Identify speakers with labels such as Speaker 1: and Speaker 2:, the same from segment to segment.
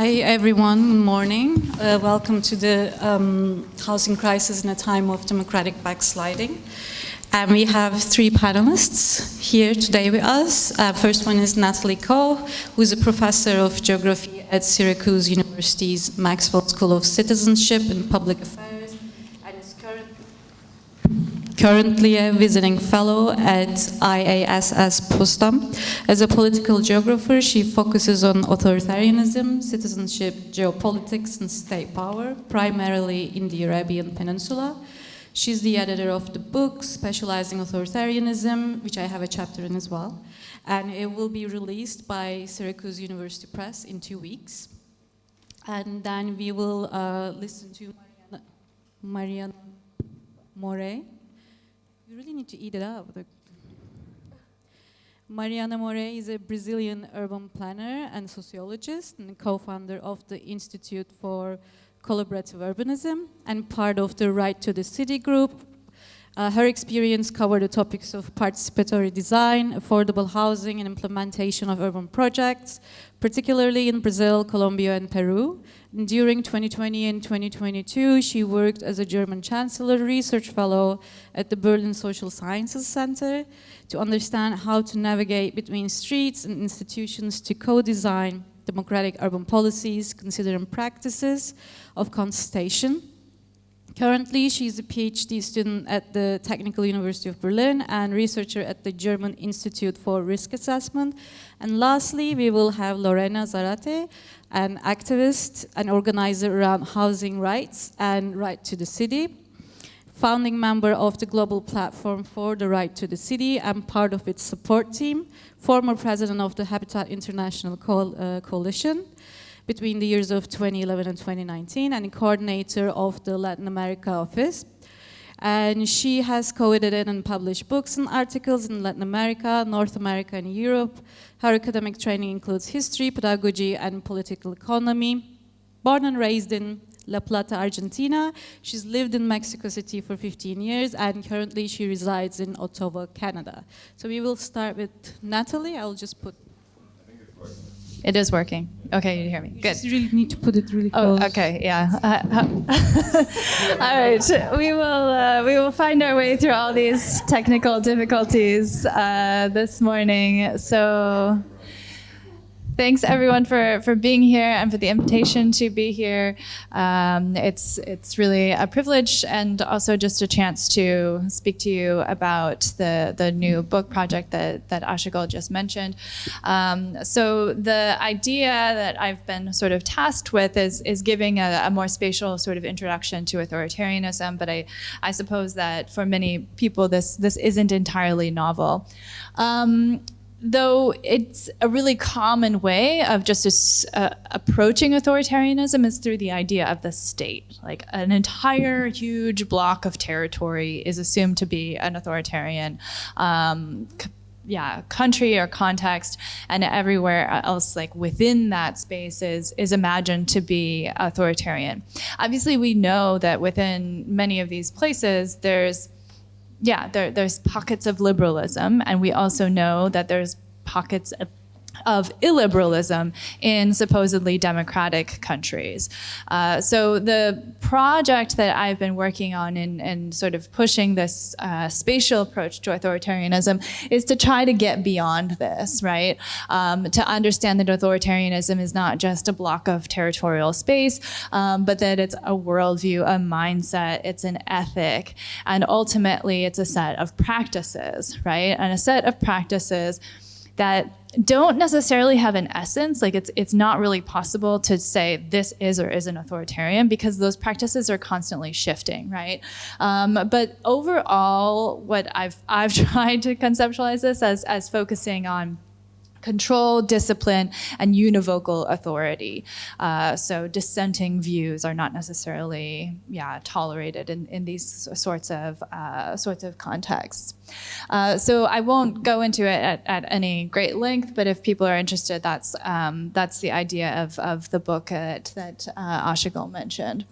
Speaker 1: Hi everyone, good morning. Uh, welcome to the um, housing crisis in a time of democratic backsliding. And we have three panelists here today with us. Uh, first one is Natalie Koch, who is a professor of geography at Syracuse University's Maxwell School of Citizenship and Public Affairs, currently a visiting fellow at IASS Potsdam. As a political geographer, she focuses on authoritarianism, citizenship, geopolitics, and state power, primarily in the Arabian Peninsula. She's the editor of the book Spatializing Authoritarianism, which I have a chapter in as well. And it will be released by Syracuse University Press in two weeks. And then we will uh, listen to Mariana, Mariana Morey. Really need to eat it up. Mariana Morey is a Brazilian urban planner and sociologist and co-founder of the Institute for collaborative urbanism and part of the Right to the City group. Uh, her experience covered the topics of participatory design, affordable housing, and implementation of urban projects, particularly in Brazil, Colombia, and Peru. And during 2020 and 2022, she worked as a German Chancellor Research Fellow at the Berlin Social Sciences Center to understand how to navigate between streets and institutions to co-design democratic urban policies, considering practices of contestation. Currently, she's a PhD student at the Technical University of Berlin and researcher at the German Institute for Risk Assessment. And lastly, we will have Lorena Zarate, an activist and organizer around housing rights and right to the city founding member of the Global Platform for the Right to the City and part of its support team, former president of the Habitat International uh, Coalition between the years of 2011 and 2019 and coordinator of the Latin America office. And she has co-edited and published books and articles in Latin America, North America, and Europe. Her academic training includes history, pedagogy, and political economy. Born and raised in La Plata, Argentina. She's lived in Mexico City for 15 years and currently she resides in Ottawa, Canada. So we will start with Natalie. I'll just put
Speaker 2: it is working. Okay, you hear me. Good.
Speaker 1: You really need to put it really oh, close.
Speaker 2: Oh, okay, yeah. Uh, all right, we will uh, we will find our way through all these technical difficulties uh, this morning. So. Thanks everyone for, for being here and for the invitation to be here. Um, it's, it's really a privilege and also just a chance to speak to you about the, the new book project that, that Ashigul just mentioned. Um, so the idea that I've been sort of tasked with is, is giving a, a, more spatial sort of introduction to authoritarianism, but I, I suppose that for many people this, this isn't entirely novel. Um, though it's a really common way of just uh, approaching authoritarianism is through the idea of the state. Like an entire huge block of territory is assumed to be an authoritarian um, yeah, country or context, and everywhere else, like within that space, is is imagined to be authoritarian. Obviously, we know that within many of these places, there's yeah, there, there's pockets of liberalism, and we also know that there's pockets of of illiberalism in supposedly democratic countries. Uh, so the project that I've been working on in, in sort of pushing this uh, spatial approach to authoritarianism is to try to get beyond this, right? Um, to understand that authoritarianism is not just a block of territorial space, um, but that it's a worldview, a mindset, it's an ethic, and ultimately it's a set of practices, right? And a set of practices that don't necessarily have an essence. Like it's it's not really possible to say this is or isn't authoritarian because those practices are constantly shifting, right? Um, but overall, what I've I've tried to conceptualize this as as focusing on control, discipline, and univocal authority. Uh, so dissenting views are not necessarily, yeah, tolerated in, in these sorts of uh, sorts of contexts. Uh, so I won't go into it at, at, any great length, but if people are interested, that's um, that's the idea of, of the book that, that uh, mentioned.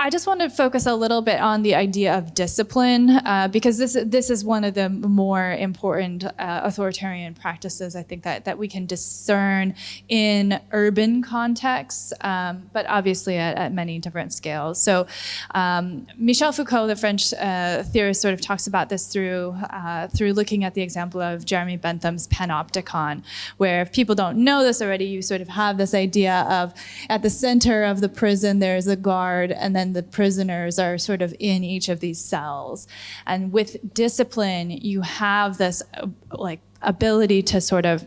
Speaker 2: I just want to focus a little bit on the idea of discipline uh, because this this is one of the more important uh, authoritarian practices I think that that we can discern in urban contexts, um, but obviously at, at, many different scales. So um, Michel Foucault, the French uh, theorist, sort of talks about this through uh, through looking at the example of Jeremy Bentham's panopticon, where if people don't know this already, you sort of have this idea of at the center of the prison there's a guard and then and the prisoners are sort of in each of these cells. And with discipline, you have this uh, like ability to sort of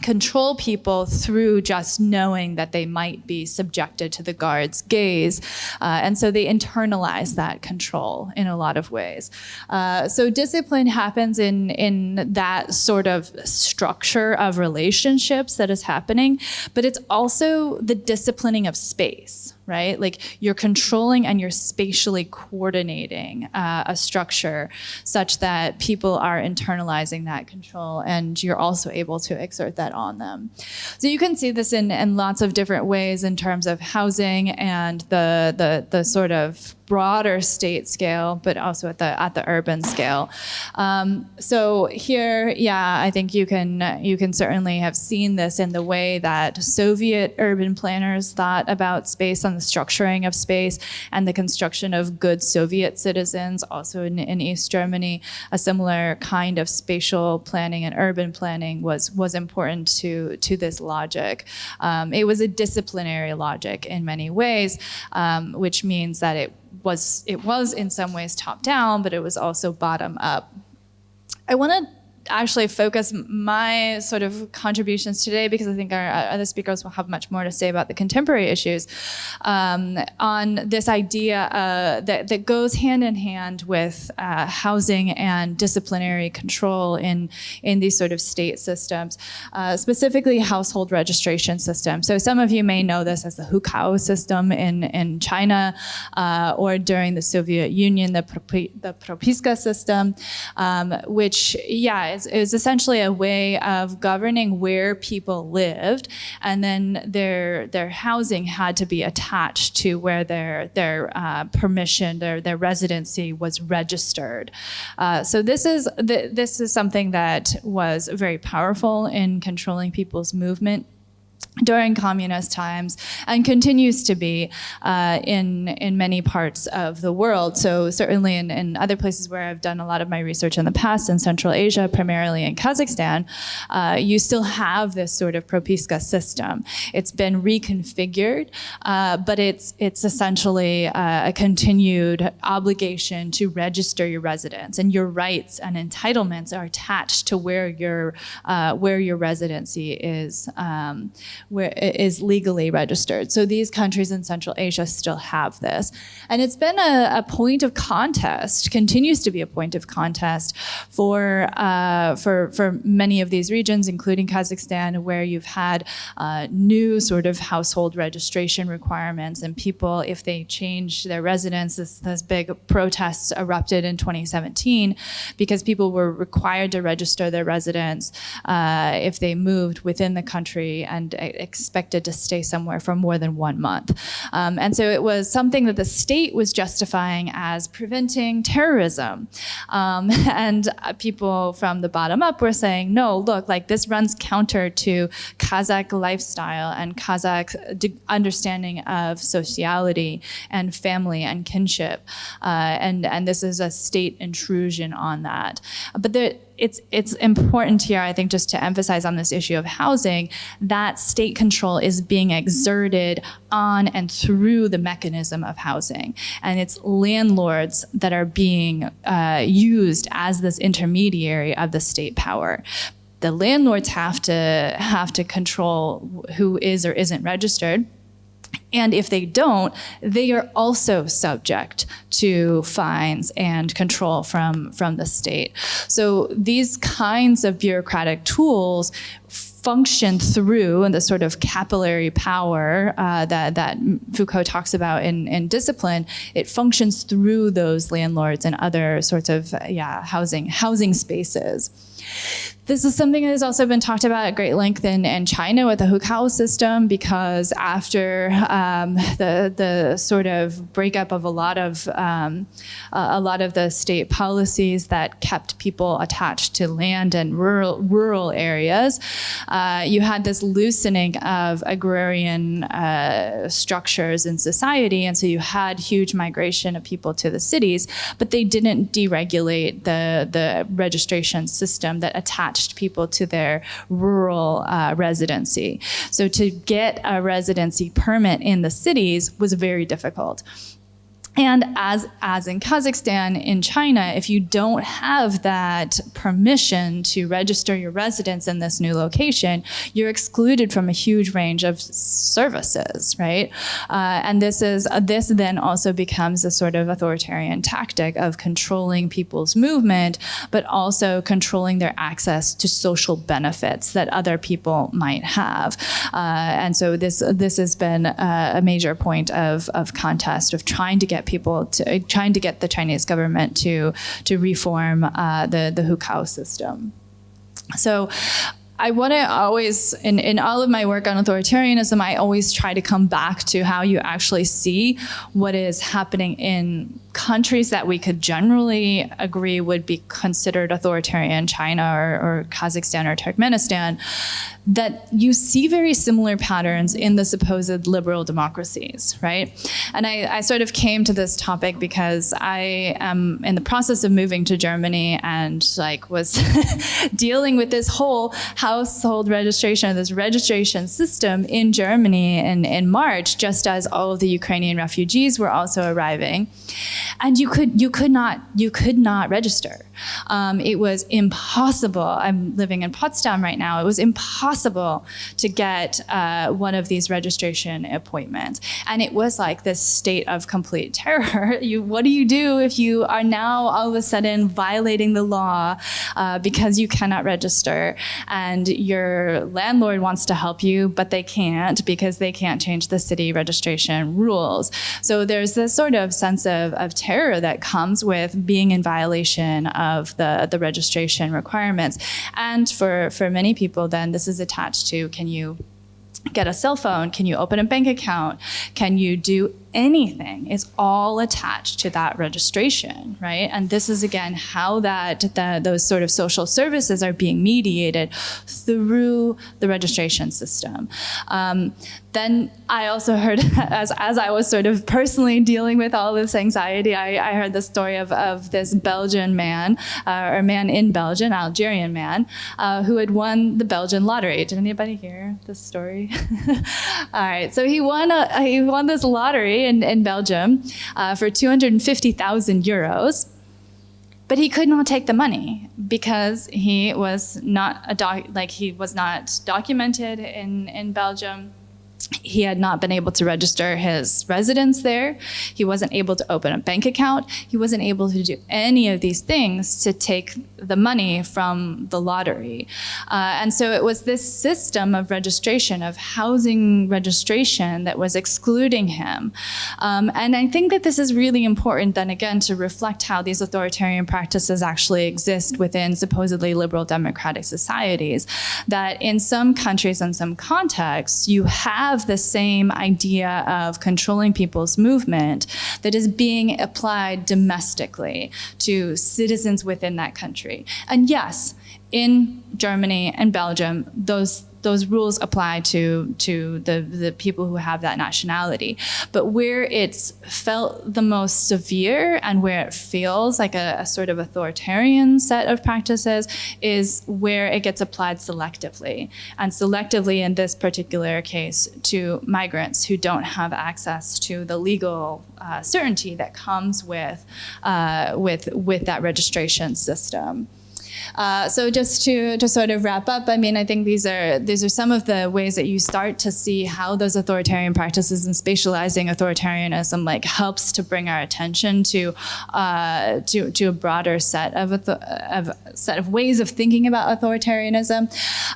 Speaker 2: control people through just knowing that they might be subjected to the guard's gaze. Uh, and so they internalize that control in a lot of ways. Uh, so discipline happens in, in that sort of structure of relationships that is happening, but it's also the disciplining of space right? Like you're controlling and you're spatially coordinating uh, a structure such that people are internalizing that control and you're also able to exert that on them. So you can see this in, in lots of different ways in terms of housing and the, the, the sort of broader state scale, but also at the at the urban scale. Um, so here, yeah, I think you can you can certainly have seen this in the way that Soviet urban planners thought about space and the structuring of space and the construction of good Soviet citizens. Also in, in East Germany, a similar kind of spatial planning and urban planning was was important to to this logic. Um, it was a disciplinary logic in many ways, um, which means that it was it was in some ways top down, but it was also bottom up. I want to actually focus my sort of contributions today, because I think our other speakers will have much more to say about the contemporary issues, um, on this idea uh, that, that goes hand in hand with uh, housing and disciplinary control in, in these sort of state systems, uh, specifically household registration systems. So some of you may know this as the Hukou system in, in China, uh, or during the Soviet Union, the, the Propiska system, um, which, yeah, is, was essentially a way of governing where people lived, and then their their housing had to be attached to where their their uh, permission, their their residency was registered. Uh, so this is th this is something that was very powerful in controlling people's movement during communist times and continues to be uh, in, in many parts of the world. So certainly in, in other places where I've done a lot of my research in the past, in Central Asia, primarily in Kazakhstan, uh, you still have this sort of Propiska system. It's been reconfigured, uh, but it's, it's essentially uh, a continued obligation to register your residence and your rights and entitlements are attached to where your, uh, where your residency is um, where it is legally registered. So these countries in Central Asia still have this. And it's been a, a point of contest, continues to be a point of contest for, uh, for, for many of these regions, including Kazakhstan, where you've had uh, new sort of household registration requirements and people, if they change their residence, this, this big protests erupted in 2017 because people were required to register their residence uh, if they moved within the country and expected to stay somewhere for more than one month. Um, and so it was something that the state was justifying as preventing terrorism. Um, and people from the bottom up were saying, no, look, like this runs counter to Kazakh lifestyle and Kazakh understanding of sociality and family and kinship. Uh, and, and this is a state intrusion on that. But there, it's, it's important here, I think, just to emphasize on this issue of housing, that state control is being exerted on and through the mechanism of housing. And it's landlords that are being uh, used as this intermediary of the state power the landlords have to have to control who is or isn't registered and if they don't, they are also subject to fines and control from, from the state. So these kinds of bureaucratic tools function through the sort of capillary power uh, that, that Foucault talks about in, in discipline, it functions through those landlords and other sorts of yeah housing housing spaces. This is something that has also been talked about at great length in, in China with the hukou system because after um, the, the sort of breakup of a lot of um, a lot of the state policies that kept people attached to land and rural rural areas, uh, you had this loosening of agrarian uh, structures in society, and so you had huge migration of people to the cities, but they didn't deregulate the the registration system that attached people to their rural uh, residency. So to get a residency permit in the cities was very difficult. And as, as in Kazakhstan, in China, if you don't have that permission to register your residence in this new location, you're excluded from a huge range of services, right? Uh, and this is uh, this then also becomes a sort of authoritarian tactic of controlling people's movement, but also controlling their access to social benefits that other people might have. Uh, and so this this has been a, a major point of, of contest of trying to get people to trying to get the Chinese government to to reform uh, the the hukou system. So I want to always, in, in all of my work on authoritarianism, I always try to come back to how you actually see what is happening in countries that we could generally agree would be considered authoritarian, China or, or Kazakhstan or Turkmenistan, that you see very similar patterns in the supposed liberal democracies, right? And I, I, sort of came to this topic because I am in the process of moving to Germany and like was dealing with this whole household registration, this registration system in Germany in, in March, just as all of the Ukrainian refugees were also arriving. And you could you could not you could not register. Um, it was impossible. I'm living in Potsdam right now. It was impossible to get uh, one of these registration appointments. And it was like this state of complete terror. you, what do you do if you are now all of a sudden violating the law uh, because you cannot register and your landlord wants to help you, but they can't because they can't change the city registration rules. So there's this sort of sense of, of terror that comes with being in violation of of the, the registration requirements. And for, for many people, then this is attached to can you get a cell phone? Can you open a bank account? Can you do anything is all attached to that registration, right? And this is again how that, that those sort of social services are being mediated through the registration system. Um, then I also heard, as, as I was sort of personally dealing with all this anxiety, I, I heard the story of, of this Belgian man, uh, or man in Belgium, Algerian man, uh, who had won the Belgian lottery. Did anybody hear this story? all right, so he won, a, he won this lottery in, in Belgium uh, for 250,000 euros. But he could not take the money because he was not a doc, like he was not documented in, in Belgium he had not been able to register his residence there. He wasn't able to open a bank account. He wasn't able to do any of these things to take the money from the lottery. Uh, and so it was this system of registration, of housing registration that was excluding him. Um, and I think that this is really important then again to reflect how these authoritarian practices actually exist within supposedly liberal democratic societies. That in some countries and some contexts, you have the same idea of controlling people's movement that is being applied domestically to citizens within that country. And yes, in Germany and Belgium, those those rules apply to to the the people who have that nationality. But where it's felt the most severe and where it feels like a, a, sort of authoritarian set of practices is where it gets applied selectively, and selectively in this particular case to migrants who don't have access to the legal uh, certainty that comes with uh, with with that registration system. Uh, so just to, to sort of wrap up, I mean, I think these are these are some of the ways that you start to see how those authoritarian practices and spatializing authoritarianism like helps to bring our attention to uh, to to a broader set of, of set of ways of thinking about authoritarianism,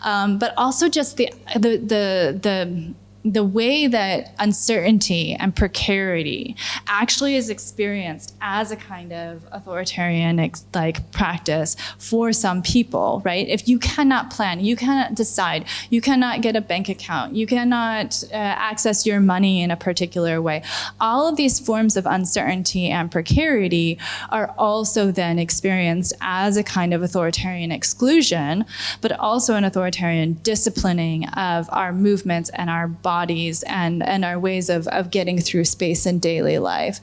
Speaker 2: um, but also just the the the the the way that uncertainty and precarity actually is experienced as a kind of authoritarian like practice for some people right? If you cannot plan you cannot decide you cannot get a bank account you cannot uh, access your money in a particular way all of these forms of uncertainty and precarity are also then experienced as a kind of authoritarian exclusion but also an authoritarian disciplining of our movements and our bodies bodies and, and our ways of, of getting through space in daily life.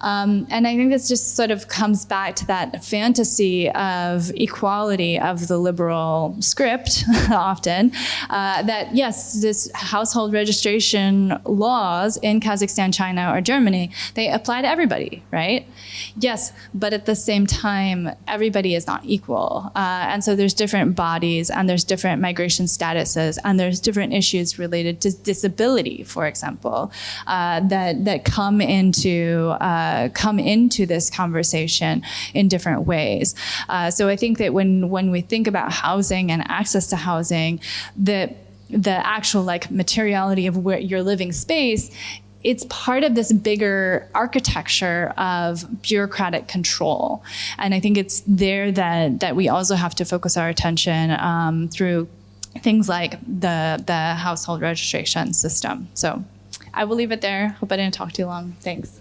Speaker 2: Um, and I think this just sort of comes back to that fantasy of equality of the liberal script often, uh, that yes, this household registration laws in Kazakhstan, China, or Germany, they apply to everybody, right? Yes, but at the same time, everybody is not equal. Uh, and so there's different bodies and there's different migration statuses and there's different issues related to disability disability, for example, uh, that that come into uh, come into this conversation in different ways. Uh, so I think that when when we think about housing and access to housing, the the actual like materiality of where your living space it's part of this bigger architecture of bureaucratic control. And I think it's there that, that we also have to focus our attention um, through things like the, the household registration system. So I will leave it there. Hope I didn't talk too long. Thanks.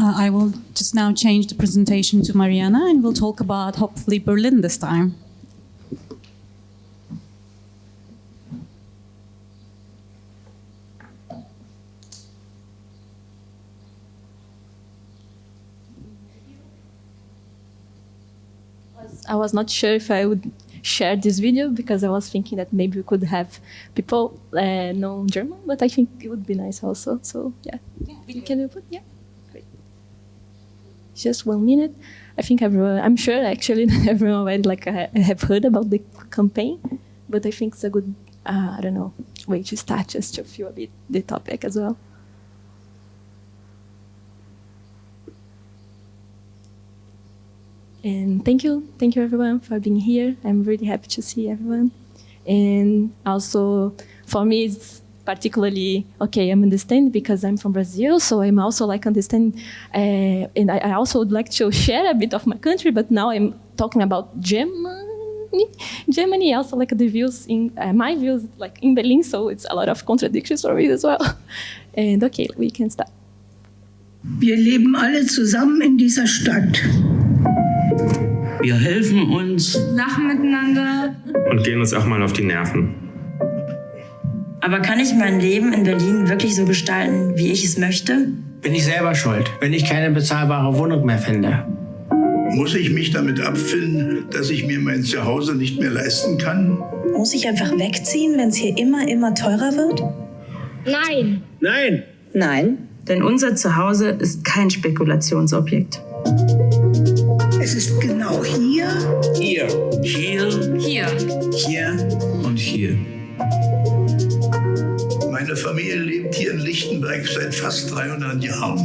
Speaker 1: Uh, I will just now change the presentation to Mariana and we'll talk about hopefully Berlin this time.
Speaker 3: I was not sure if I would share this video because I was thinking that maybe we could have people uh, know German, but I think it would be nice also. So yeah, yeah can you put? Yeah, great. Just one minute. I think everyone, I'm sure actually everyone already like uh, have heard about the campaign, but I think it's a good, uh, I don't know, way to start just to feel a bit the topic as well. And thank you, thank you everyone for being here. I'm really happy to see everyone. And also for me, it's particularly, okay, I'm understanding because I'm from Brazil, so I'm also like understand, uh, and I, I, also would like to share a bit of my country, but now I'm talking about Germany. Germany also like the views in, uh, my views like in Berlin, so it's a lot of contradictions for me as well. And okay, we can start.
Speaker 4: Wir leben alle zusammen in dieser Stadt.
Speaker 5: Wir helfen uns,
Speaker 6: lachen miteinander
Speaker 7: und gehen uns auch mal auf die Nerven.
Speaker 8: Aber kann ich mein Leben in Berlin wirklich so gestalten, wie ich es möchte?
Speaker 9: Bin ich selber schuld, wenn ich keine bezahlbare Wohnung mehr finde.
Speaker 10: Muss ich mich damit abfinden, dass ich mir mein Zuhause nicht mehr leisten kann?
Speaker 11: Muss ich einfach wegziehen, wenn es hier immer, immer teurer wird?
Speaker 12: Nein.
Speaker 9: Nein.
Speaker 13: Nein.
Speaker 14: Denn unser Zuhause ist kein Spekulationsobjekt.
Speaker 4: Es ist genau hier,
Speaker 9: hier,
Speaker 6: hier, hier,
Speaker 9: hier. Und hier.
Speaker 10: Meine Familie lebt hier in Lichtenberg seit fast 300 Jahren.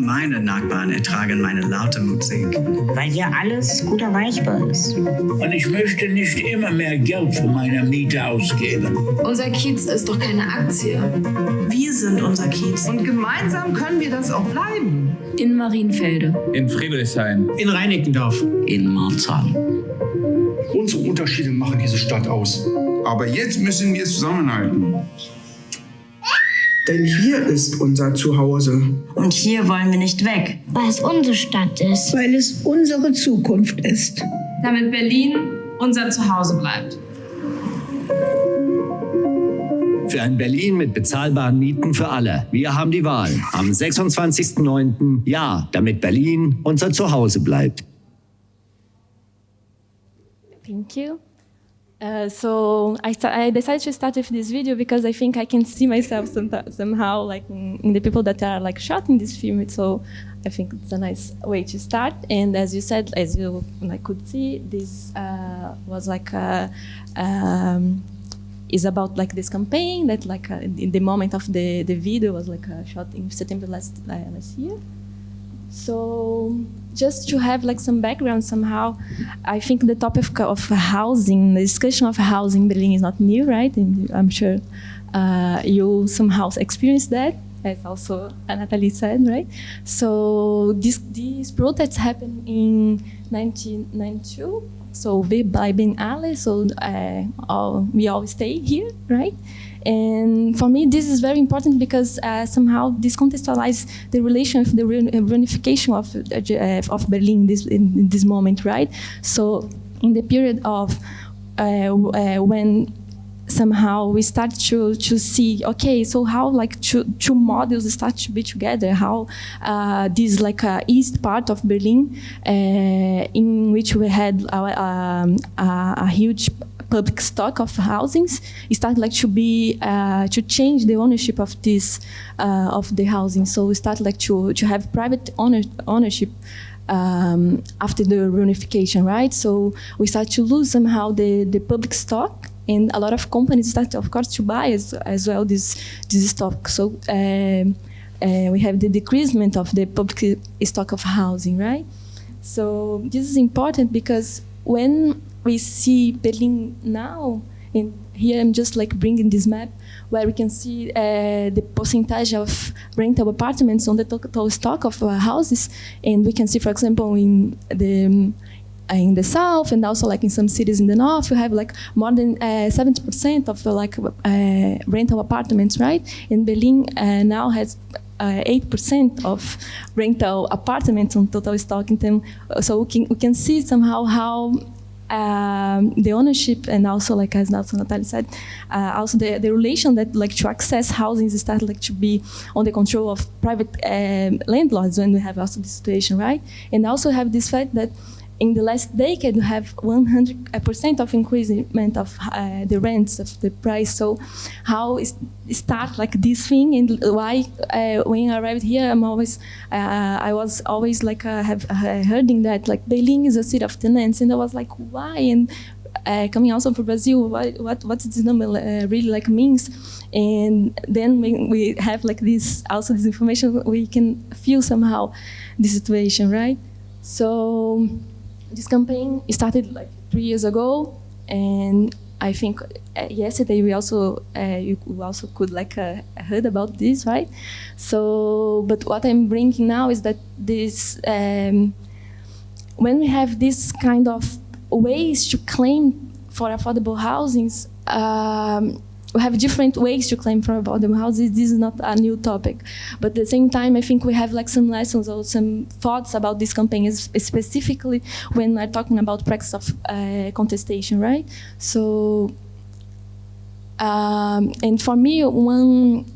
Speaker 15: Meine Nachbarn ertragen meine laute Musik.
Speaker 16: Weil hier alles guter Weichbar ist.
Speaker 17: Und ich möchte nicht immer mehr Geld für meine Miete ausgeben.
Speaker 18: Unser Kiez ist doch keine Aktie.
Speaker 19: Wir sind unser Kiez.
Speaker 20: Und gemeinsam können wir das auch bleiben.
Speaker 18: In Marienfelde.
Speaker 17: In Friedrichshain.
Speaker 9: In Reinickendorf.
Speaker 3: In Marzahn.
Speaker 10: Unsere Unterschiede machen diese Stadt aus.
Speaker 6: Aber jetzt müssen wir zusammenhalten.
Speaker 5: Denn hier ist unser Zuhause.
Speaker 8: Und hier wollen wir nicht weg.
Speaker 12: Weil es unsere Stadt ist.
Speaker 4: Weil es unsere Zukunft ist.
Speaker 6: Damit Berlin unser Zuhause bleibt.
Speaker 2: Für ein Berlin mit bezahlbaren Mieten für alle. Wir haben die Wahl. Am 26.09. Ja, damit Berlin unser Zuhause bleibt.
Speaker 3: Thank you. Uh, so I, I, decided to start with this video because I think I can see myself some, somehow like in, in, the people that are like shot in this film. So I think it's a nice way to start. And as you said, as you like, could see, this uh, was like a, um, is about like this campaign that like uh, in the moment of the the video was like uh, shot in September last uh, last year. So just to have like some background somehow, I think the topic of housing, the discussion of housing in Berlin is not new, right? And I'm sure uh, you somehow experienced that, as also Natalie said, right? So this, these protests happened in 1992. So wir bleiben alle, so uh, all, we all stay here, right? And for me, this is very important because uh, somehow this contextualizes the relation of the reunification of, uh, of Berlin this, in, in, this moment, right? So in the period of uh, uh, when somehow we start to to see okay so how like two, two models start to be together how uh, this like uh, east part of Berlin uh, in which we had um, a huge public stock of housings started like to be uh, to change the ownership of this uh, of the housing. So we started like to to have private owner, ownership um, after the reunification, right? So we start to lose somehow the the public stock, and a lot of companies start, of course, to buy as as well this this stock. So. Um, uh, we have the decreasement of the public stock of housing, right? So this is important because when we see Berlin now, and here I'm just like bringing this map where we can see uh, the percentage of rental apartments on the total stock of uh, houses, and we can see, for example, in the um, in the south and also like in some cities in the north, you have like more than 70% uh, of uh, like uh, rental apartments, right? And Berlin uh, now has 8% of rental apartments on total stock in term, so we can, we can see somehow how um, the ownership and also like as also Natalie said, uh, also the, the relation that like to access housing is started like to be on the control of private um, landlords when we have also this situation, right? And also have this fact that in the last decade, we have 100% of increasement of uh, the rents of the price. So how is start like this thing and why uh, when I arrived here, I'm always, uh, I was always like, uh, have uh, hearing that like Berlin is a city of tenants. And I was like, why? And uh, coming also from Brazil, what, what, what this number uh, really like means. And then when we have like this, also this information, we can feel somehow the situation, right? So this campaign started like three years ago, and I think uh, yesterday we also uh, you also could like uh, heard about this, right? So, but what I'm bringing now is that this um, when we have this kind of ways to claim for affordable housings. Um, we have different ways to claim for affordable houses. This is not a new topic. But at the same time, I think we have like some lessons or some thoughts about this campaign, specifically when we're talking about practice of uh, contestation, right? So, um, and for me, one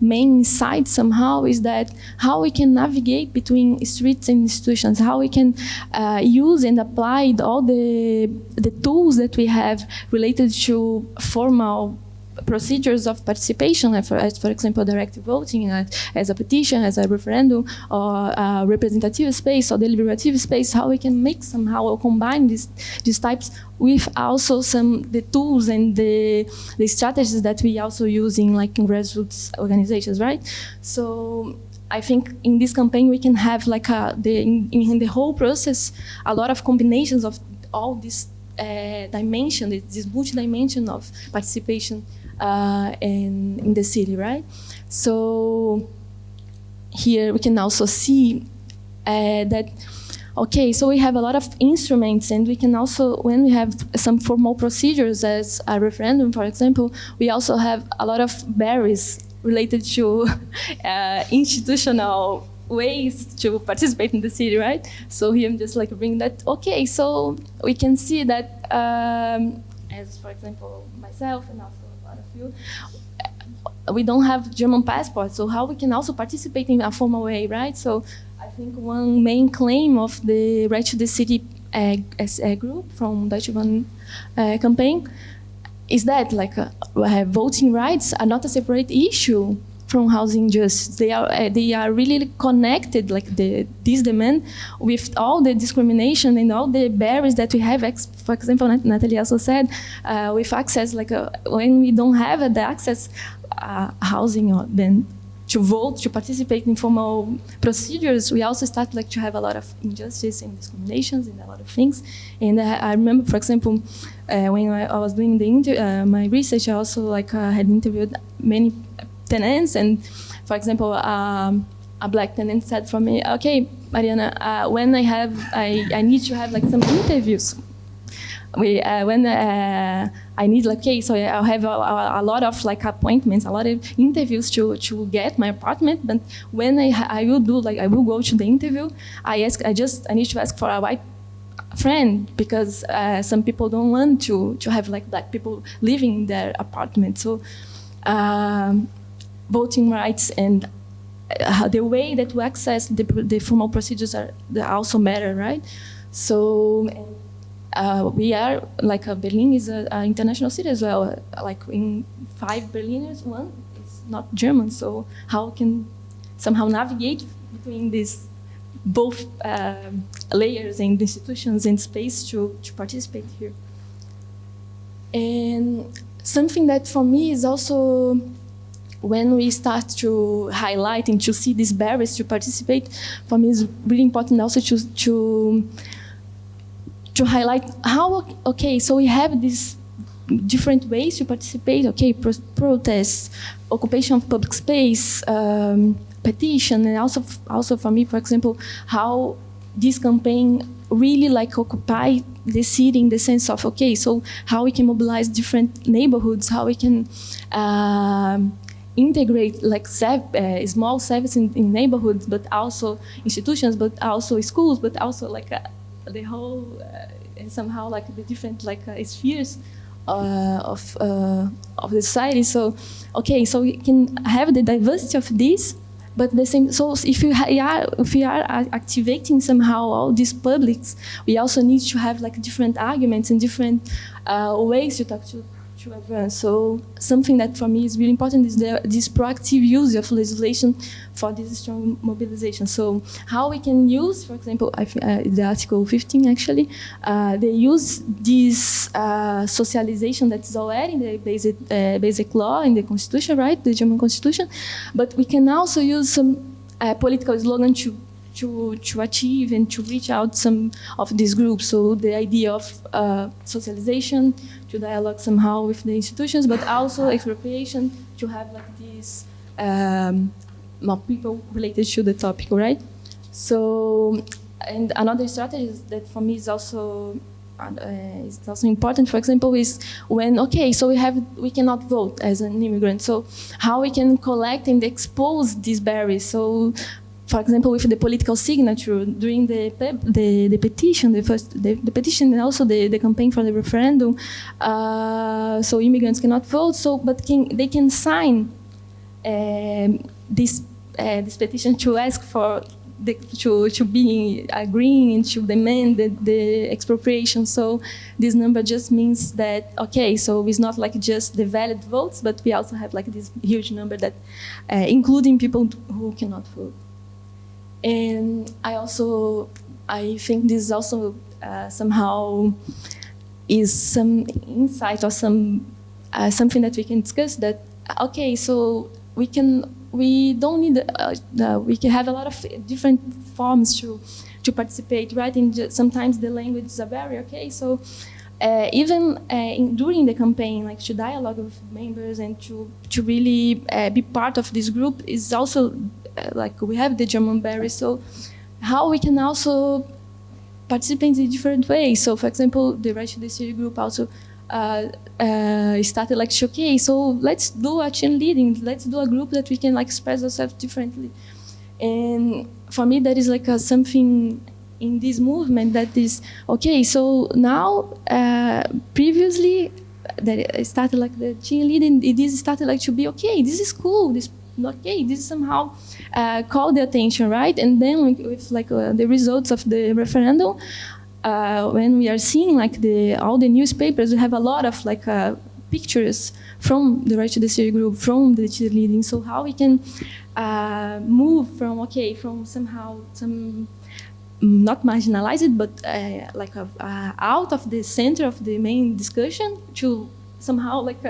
Speaker 3: main insight somehow is that how we can navigate between streets and institutions, how we can uh, use and apply all the, the tools that we have related to formal procedures of participation, as for example, direct voting, as a petition, as a referendum, or representative space or deliberative space, how we can make somehow or combine these, these types with also some the tools and the, the strategies that we also use in like grassroots organizations, right? So I think in this campaign we can have like a, the, in, in the whole process a lot of combinations of all these uh, dimension, this multi-dimension of participation uh, in, in the city, right? So here we can also see uh, that, okay, so we have a lot of instruments and we can also, when we have some formal procedures as a referendum, for example, we also have a lot of barriers related to uh, institutional ways to participate in the city, right? So here I'm just like bringing that, okay, so we can see that um, as, for example, myself and also we don't have German passports, so how we can also participate in a formal way, right? So I think one main claim of the right to the city a, as a group from Deutsche Wohnen uh, campaign is that like uh, voting rights are not a separate issue from housing justice. They are uh, they are really connected, like the this demand, with all the discrimination and all the barriers that we have. For example, Natalie also said, uh, with access, like uh, when we don't have the access uh, housing, or then to vote, to participate in formal procedures, we also start like to have a lot of injustice and discriminations and a lot of things. And uh, I remember, for example, uh, when I, I, was doing the uh, my research, I also like uh, had interviewed many tenants, and for example, um, a black tenant said for me, "Okay, Mariana, uh, when I have, I, I need to have like some interviews we uh, when uh, I need like okay, so I'll have a, a, a, lot of like appointments, a lot of interviews to to get my apartment. But when I I will do like I will go to the interview, I ask I just I need to ask for a white friend because uh, some people don't want to to have like black people living in their apartment. So um, voting rights and uh, the way that we access the, the formal procedures are also matter, right? So uh, we are like uh, Berlin is an international city as well. Like in five Berliners, one is not German. So how can somehow navigate between these both uh, layers and institutions and space to, to participate here? And something that for me is also when we start to highlight and to see these barriers to participate, for me is really important also to, to to highlight how, okay, so we have these different ways to participate, okay, pro protests, occupation of public space, um, petition, and also, also for me, for example, how this campaign really like occupy the city in the sense of, okay, so how we can mobilize different neighborhoods, how we can um, integrate like uh, small services in, in, neighborhoods, but also institutions, but also schools, but also like uh, the whole uh, somehow like the different like uh, spheres uh, of of the society. So okay, so we can have the diversity of this, but the same. So if you are if we are activating somehow all these publics, we also need to have like different arguments and different ways to talk to to. So something that for me is really important is the, this proactive use of legislation for this strong mobilization. So how we can use, for example, uh, the Article 15 actually, uh, they use this uh, socialization that is already in the basic, uh, basic law in the constitution, right, the German constitution, but we can also use some uh, political slogan to to, to achieve and to reach out some of these groups. So the idea of uh, socialization, to dialogue somehow with the institutions, but also expropriation, to have like these um, people related to the topic, right? So, and another strategy that for me is also uh, is also important. For example, is when okay, so we have we cannot vote as an immigrant. So how we can collect and expose these barriers. So for example, with the political signature during the the, the petition, the first the, the, petition, and also the, the campaign for the referendum. Uh, so immigrants cannot vote. So, but can, they can sign um, this uh, this petition to ask for the, to to be agreeing and to demand the, the expropriation. So this number just means that okay, so it's not like just the valid votes, but we also have like this huge number that, uh, including people who cannot vote. And I also, I think this also uh, somehow is some insight or some uh, something that we can discuss that, okay, so we can, we don't need, uh, uh we can have a lot of different forms to, to participate, right? And sometimes the language is a barrier, okay? So uh, even uh, in, during the campaign, like to dialogue with members and to, to really uh, be part of this group is also like we have the German berry, so how we can also participate in different ways. So for example, the Right to the City group also uh, uh, started like, okay, so let's do a chain leading, let's do a group that we can like express ourselves differently. And for me, that is like a, something in this movement that is, okay, so now, uh, previously, that started like the chain leading, it started like to be, okay, this is cool, this okay, this somehow uh, called the attention, right? And then with like uh, the results of the referendum, uh, when we are seeing like the all the newspapers, we have a lot of like uh, pictures from the Right to City group, from the leading. So how we can uh, move from okay, from somehow some not marginalized, but uh, like a, out of the center of the main discussion to somehow like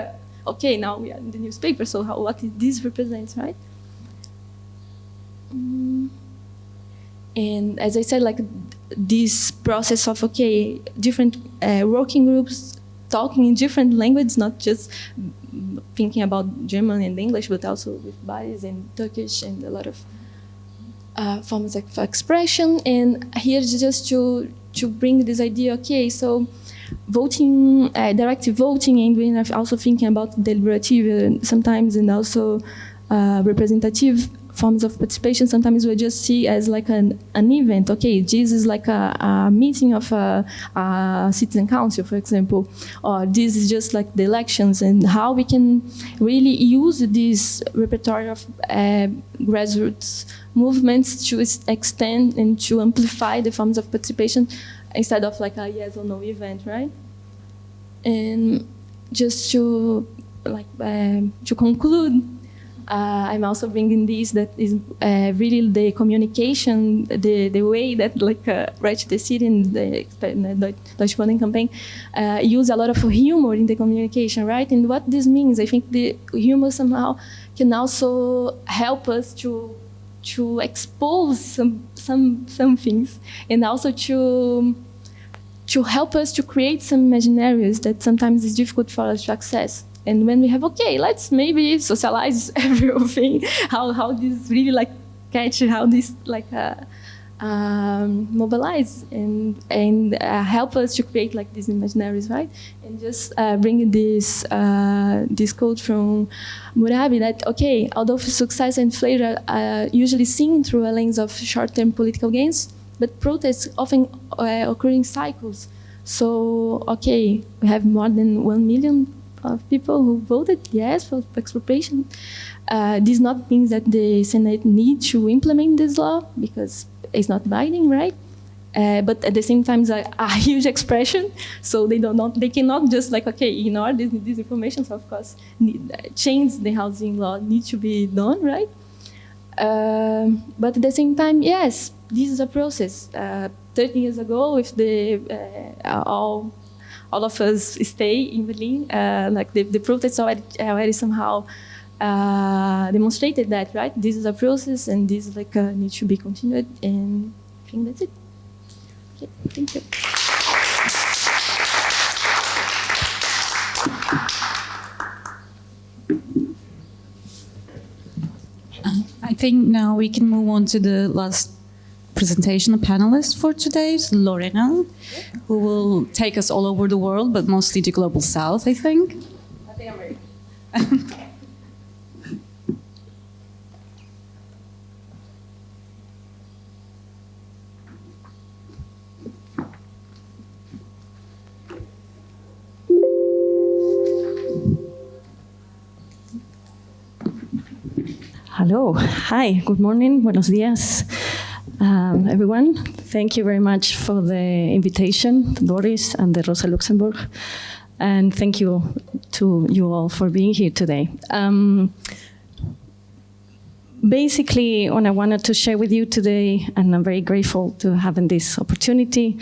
Speaker 3: okay, now we are in the newspaper. So how what this represents, right? Mm. And as I said, like this process of okay, different uh, working groups talking in different languages, not just thinking about German and English, but also with Bali's and Turkish and a lot of uh, forms of expression. And here just to to bring this idea, okay, so voting, uh, directive voting, and we're also thinking about deliberative sometimes, and also uh, representative forms of participation. Sometimes we just see as like an, an event. Okay, this is like a, a meeting of a, a, citizen council, for example, or this is just like the elections and how we can really use this repertoire of uh, grassroots movements to extend and to amplify the forms of participation instead of like a yes or no event, right? And just to like uh, to conclude, uh, I'm also bringing this that is uh, really the communication, the, the way that like uh, Right to the City and the, the Deutsche Wohnen campaign uh, use a lot of humor in the communication, right? And what this means, I think the humor somehow can also help us to to expose some some some things and also to to help us to create some imaginaries that sometimes is difficult for us to access. And when we have, okay, let's maybe socialize everything, how, how this really like catch, how this like uh, um, mobilize and, and uh, help us to create like these imaginaries, right? And just uh, bring this, uh, this quote from Murabi that, okay, although success and failure are usually seen through a lens of short-term political gains, but protests often uh, occur in cycles. So, okay, we have more than 1 million of people who voted yes for expropriation. Uh, this not means that the Senate need to implement this law because it's not binding, right? Uh, but at the same time, it's a, a, huge expression, so they don't not, they cannot just like okay ignore this, this information. So of course, need, uh, change the housing law needs to be done, right? Um, but at the same time, yes, this is a process. Uh, 30 years ago, if the uh, all all of us stay in Berlin, uh, like the, the protests already, already somehow uh, demonstrated that, right? This is a process and this like uh, needs to be continued and I think that's it. Okay, thank you.
Speaker 1: Think now we can move on to the last presentation of panelists for today is Lorena, who will take us all over the world, but mostly the global south, I think.
Speaker 13: Hello, hi, good morning, buenos días, um, everyone. Thank you very much for the invitation, Boris and the Rosa Luxemburg, and thank you to you all for being here today. Um, basically, what I wanted to share with you today, and I'm very grateful to having this opportunity,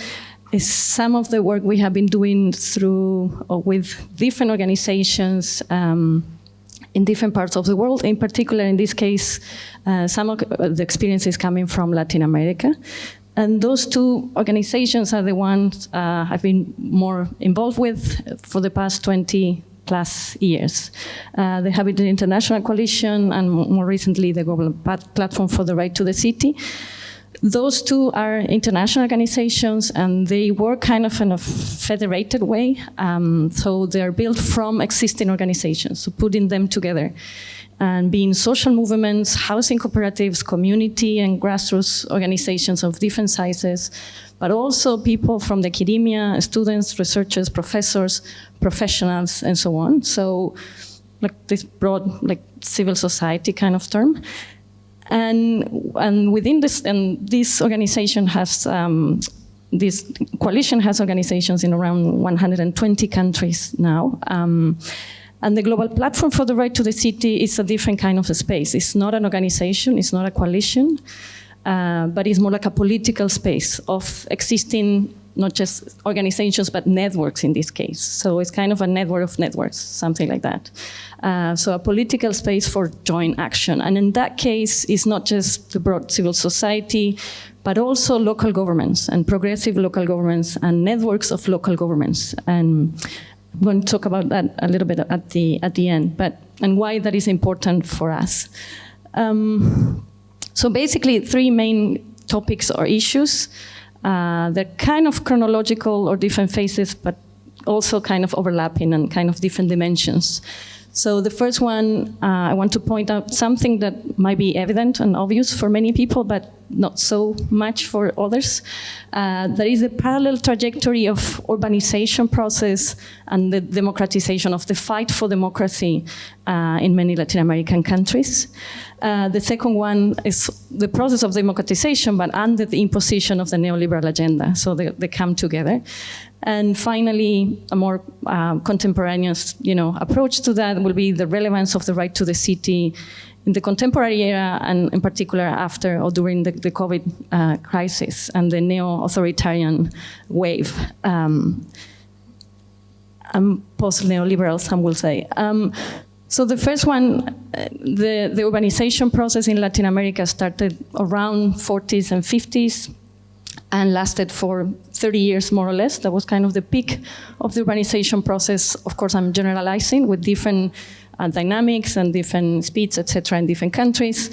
Speaker 13: is some of the work we have been doing through or with different organizations um, in different parts of the world. In particular, in this case, uh, some of the experiences coming from Latin America. And those two organizations are the ones uh, I've been more involved with for the past 20 plus years. Uh, the Habitat International Coalition and more recently the Global Platform for the Right to the City. Those two are international organizations and they work kind of in a federated way. Um, so they're built from existing organizations, so putting them together and being social movements, housing cooperatives, community and grassroots organizations of different sizes, but also people from the academia, students, researchers, professors, professionals, and so on. So like this broad like civil society kind of term. And, and within this, and this organization has um, this coalition has organizations in around 120 countries now. Um, and the Global Platform for the Right to the City is a different kind of a space. It's not an organization, it's not a coalition, uh, but it's more like a political space of existing not just organizations, but networks in this case. So it's kind of a network of networks, something like that. Uh, so a political space for joint action. And in that case, it's not just the broad civil society, but also local governments and progressive local governments and networks of local governments. And I'm going to talk about that a little bit at the, at the end, but, and why that is important for us. Um, so basically, three main topics or issues. Uh, they're kind of chronological or different phases, but also kind of overlapping and kind of different dimensions. So the first one, uh, I want to point out something that might be evident and obvious for many people, but not so much for others. Uh, there is a parallel trajectory of urbanization process and the democratization of the fight for democracy uh, in many Latin American countries. Uh, the second one is the process of democratization, but under the imposition of the neoliberal agenda. So they, they come together. And finally, a more uh, contemporaneous you know, approach to that will be the relevance of the right to the city in the contemporary era, and in particular after or during the, the COVID uh, crisis and the neo-authoritarian wave. Um, post-neoliberal, some will say. Um, so the first one, uh, the, the urbanization process in Latin America started around 40s and 50s and lasted for 30 years more or less. That was kind of the peak of the urbanization process. Of course, I'm generalizing with different uh, dynamics and different speeds, etc., in different countries.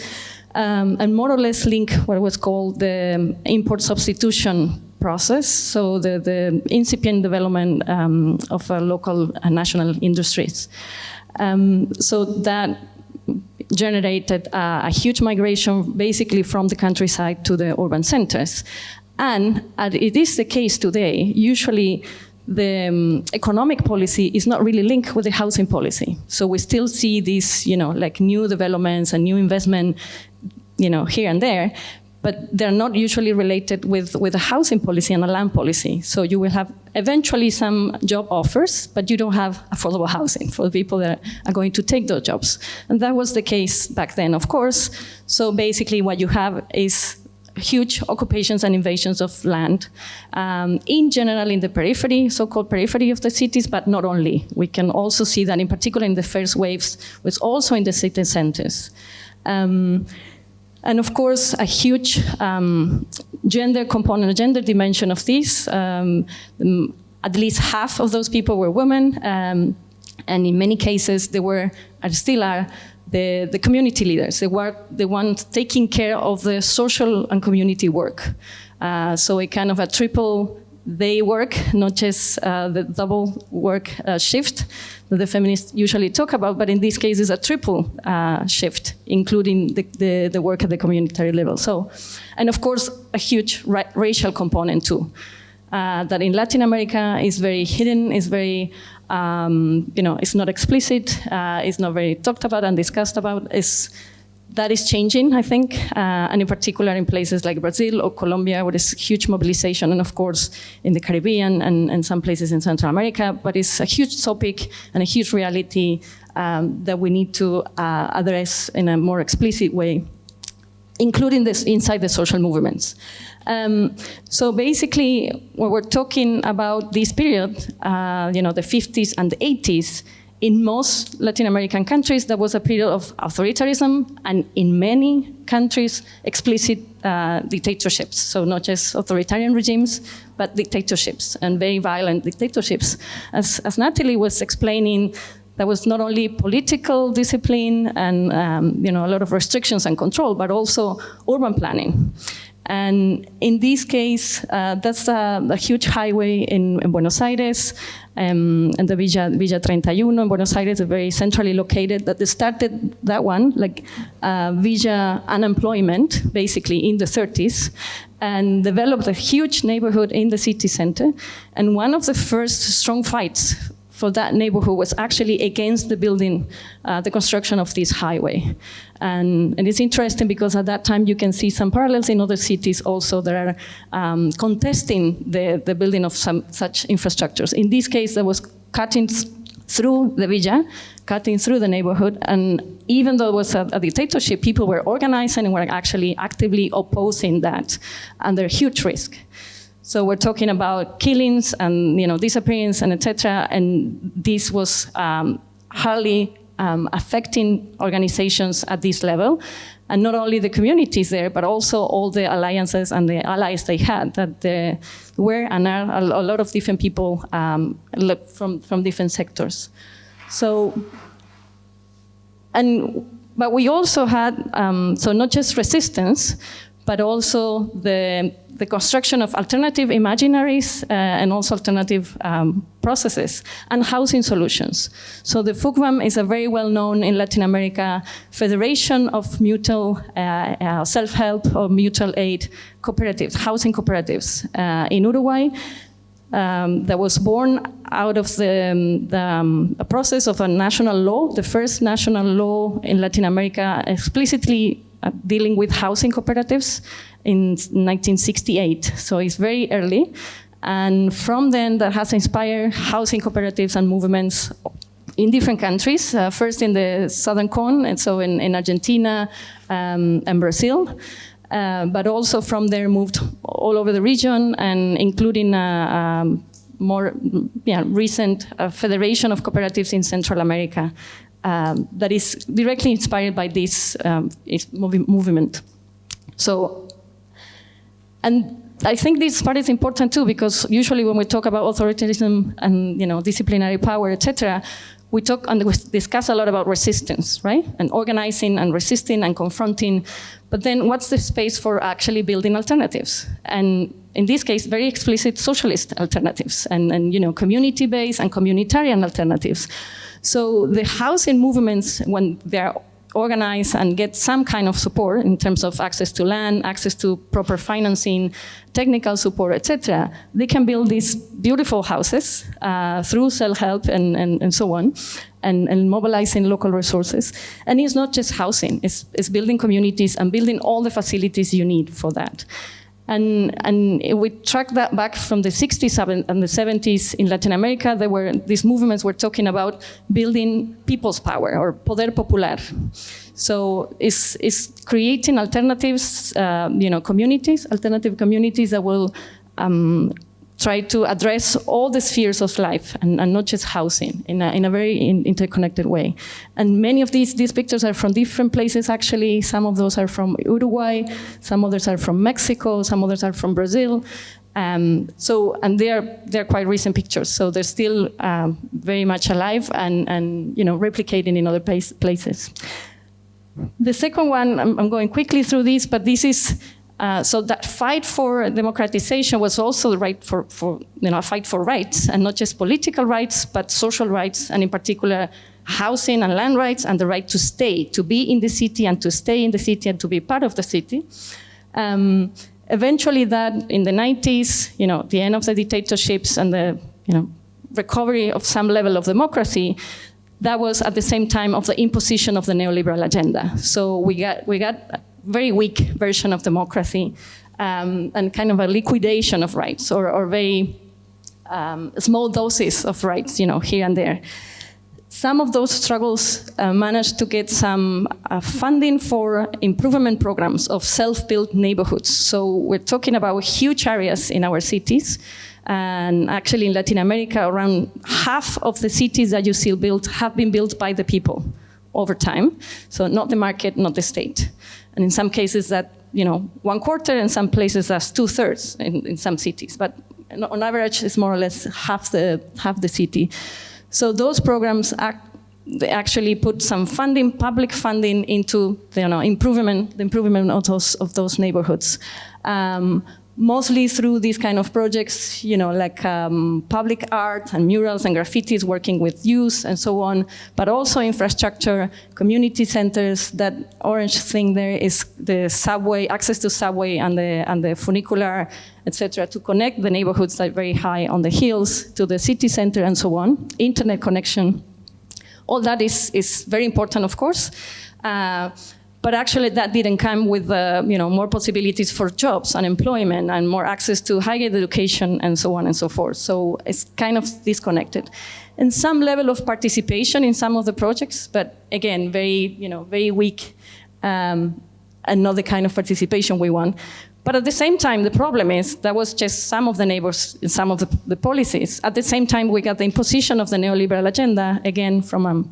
Speaker 13: Um, and more or less link what was called the import substitution process, so the, the incipient development um, of uh, local and national industries. Um, so that generated uh, a huge migration basically from the countryside to the urban centers. And it is the case today, usually the um, economic policy is not really linked with the housing policy. So we still see these, you know, like new developments and new investment, you know, here and there, but they're not usually related with, with a housing policy and a land policy. So you will have eventually some job offers, but you don't have affordable housing for the people that are going to take those jobs. And that was the case back then, of course. So basically what you have is huge occupations and invasions of land, um, in general in the periphery, so-called periphery of the cities, but not only. We can also see that in particular in the first waves, was also in the city centers. Um, and of course, a huge um, gender component, gender dimension of this. Um, at least half of those people were women, um, and in many cases, they were, and still are, the, the community leaders. They were the ones taking care of the social and community work. Uh, so a kind of a triple day work, not just uh, the double work uh, shift that the feminists usually talk about, but in this case is a triple uh, shift, including the, the, the, work at the community level. So, and of course, a huge ra racial component too. Uh, that in Latin America is very hidden, is very, um, you know, it's not explicit, uh, it's not very talked about and discussed about. It's, that is changing, I think, uh, and in particular in places like Brazil or Colombia, where there's huge mobilization, and of course in the Caribbean and, and some places in Central America, but it's a huge topic and a huge reality um, that we need to uh, address in a more explicit way, including this inside the social movements. Um, so basically, when we're talking about this period, uh, you know, the 50s and the 80s, in most Latin American countries, there was a period of authoritarianism, and in many countries, explicit uh, dictatorships. So not just authoritarian regimes, but dictatorships, and very violent dictatorships. As, as Natalie was explaining, there was not only political discipline and um, you know, a lot of restrictions and control, but also urban planning. And in this case, uh, that's a, a, huge highway in, in Buenos Aires, um, and the Villa, Villa 31 in Buenos Aires, is very centrally located, that they started that one, like uh, Villa unemployment, basically in the 30s, and developed a huge neighborhood in the city center. And one of the first strong fights for that neighborhood was actually against the building, uh, the construction of this highway. And, and, it's interesting because at that time you can see some parallels in other cities also that are um, contesting the, the building of some such infrastructures. In this case, there was cutting through the villa, cutting through the neighborhood, and even though it was a, a, dictatorship, people were organizing and were actually actively opposing that under huge risk. So we're talking about killings and you know disappearance and etc. And this was um, hardly um, affecting organizations at this level, and not only the communities there, but also all the alliances and the allies they had that there were and are a, lot of different people um, from from different sectors. So, and but we also had um, so not just resistance, but also the the construction of alternative imaginaries uh, and also alternative um, processes and housing solutions. So the FUCVAM is a very well-known in Latin America federation of mutual uh, uh, self-help or mutual aid cooperatives, housing cooperatives uh, in Uruguay. Um, that was born out of the, um, the um, process of a national law, the first national law in Latin America explicitly uh, dealing with housing cooperatives in 1968. So it's very early. And from then, that has inspired housing cooperatives and movements in different countries, uh, first in the Southern Cone, and so in, in Argentina um, and Brazil. Uh, but also from there moved all over the region and including a, um, more yeah, recent uh, federation of cooperatives in Central America um, that is directly inspired by this um, movement. So and I think this part is important too, because usually when we talk about authoritarianism and you know disciplinary power, etc., we talk and we discuss a lot about resistance, right? And organizing and resisting and confronting. But then what's the space for actually building alternatives? And in this case, very explicit socialist alternatives and, and you know, community-based and communitarian alternatives. So the housing movements, when they're organize and get some kind of support in terms of access to land, access to proper financing, technical support, etc., they can build these beautiful houses uh, through self-help and, and, and, so on, and, and, mobilizing local resources. And it's not just housing, it's, it's building communities and building all the facilities you need for that. And, and we track that back from the 60s and the 70s in Latin America, there were, these movements were talking about building people's power or poder popular. So it's, it's creating alternatives, uh, you know, communities, alternative communities that will um, try to address all the spheres of life and, and not just housing in a, in a very in, interconnected way. And many of these, these pictures are from different places actually. Some of those are from Uruguay, some others are from Mexico, some others are from Brazil. Um, so, and they're, they're quite recent pictures, so they're still um, very much alive and, and you know, replicating in other place, places. The second one, I'm, I'm going quickly through this, but this is uh, so that fight for democratization was also the right for, for, you know, a fight for rights, and not just political rights, but social rights, and in particular, housing and land rights, and the right to stay, to be in the city, and to stay in the city, and to be part of the city. Um, eventually that, in the 90s, you know, the end of the dictatorships and the, you know, recovery of some level of democracy, that was at the same time of the imposition of the neoliberal agenda. So we got, we got very weak version of democracy um, and kind of a liquidation of rights or, or very um, small doses of rights, you know, here and there. Some of those struggles uh, managed to get some uh, funding for improvement programs of self-built neighborhoods. So we're talking about huge areas in our cities. And actually in Latin America, around half of the cities that you see built have been built by the people over time. So not the market, not the state. And in some cases that, you know, one quarter, in some places that's two thirds in, in some cities. But on average, it's more or less half the, half the city. So those programs act, they actually put some funding, public funding into the you know, improvement, the improvement of those, of those neighborhoods. Um, mostly through these kind of projects, you know, like um, public art and murals and graffitis, working with youth and so on, but also infrastructure, community centers. That orange thing there is the subway, access to subway and the, and the funicular, etc., to connect the neighborhoods that are very high on the hills to the city center and so on. Internet connection. All that is, is very important, of course. Uh, but actually that didn't come with uh, you know, more possibilities for jobs and employment and more access to higher education and so on and so forth. So it's kind of disconnected. And some level of participation in some of the projects, but again, very, you know, very weak um, and not the kind of participation we want. But at the same time, the problem is that was just some of the neighbors, some of the, the policies. At the same time, we got the imposition of the neoliberal agenda, again, from um,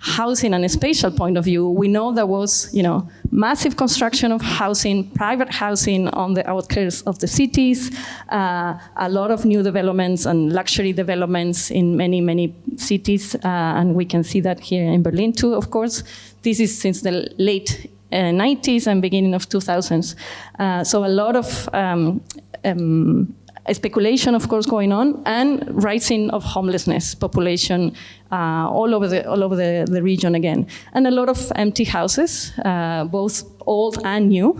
Speaker 13: housing and a spatial point of view, we know there was, you know, massive construction of housing, private housing on the outskirts of the cities, uh, a lot of new developments and luxury developments in many, many cities, uh, and we can see that here in Berlin too, of course. This is since the late uh, 90s and beginning of 2000s. Uh, so a lot of um, um, speculation, of course, going on, and rising of homelessness population uh, all over the all over the, the region again, and a lot of empty houses, uh, both old and new.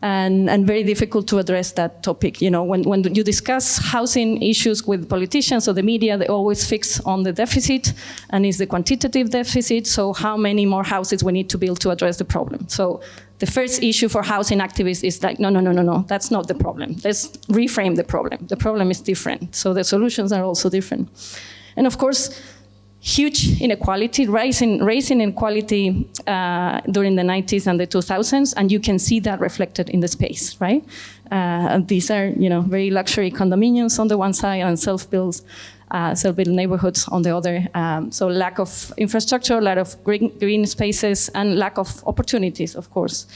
Speaker 13: And, and very difficult to address that topic. You know, when, when you discuss housing issues with politicians or the media, they always fix on the deficit, and it's the quantitative deficit, so how many more houses we need to build to address the problem. So the first issue for housing activists is like, no, no, no, no, no, that's not the problem. Let's reframe the problem. The problem is different. So the solutions are also different. And of course, huge inequality, rising, rising inequality uh, during the 90s and the 2000s, and you can see that reflected in the space, right? Uh, these are, you know, very luxury condominiums on the one side and self-built uh, self-built neighborhoods on the other. Um, so lack of infrastructure, lack of green, green spaces, and lack of opportunities, of course.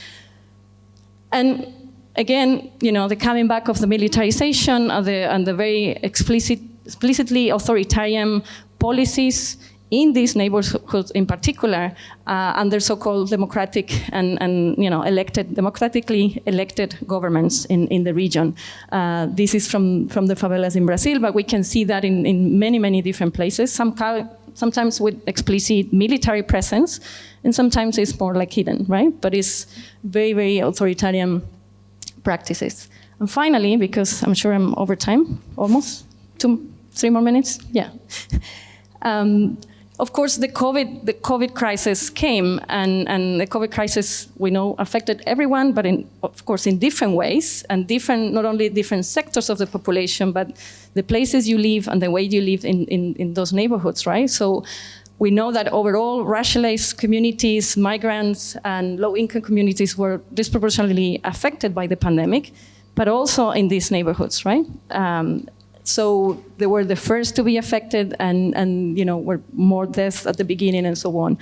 Speaker 13: And again, you know, the coming back of the militarization and the, and the very explicit, explicitly authoritarian policies in these neighborhoods in particular, uh, under so-called democratic and, and, you know, elected, democratically elected governments in, in the region. Uh, this is from, from the favelas in Brazil, but we can see that in, in many, many different places, Some, sometimes with explicit military presence, and sometimes it's more like hidden, right? But it's very, very authoritarian practices. And finally, because I'm sure I'm over time, almost, two, three more minutes, yeah. um, of course, the COVID, the COVID crisis came, and, and the COVID crisis, we know, affected everyone, but in, of course in different ways, and different, not only different sectors of the population, but the places you live and the way you live in, in, in those neighborhoods, right? So we know that overall, racialized communities, migrants, and low-income communities were disproportionately affected by the pandemic, but also in these neighborhoods, right? Um, so they were the first to be affected and, and you know, were more deaths at the beginning and so on.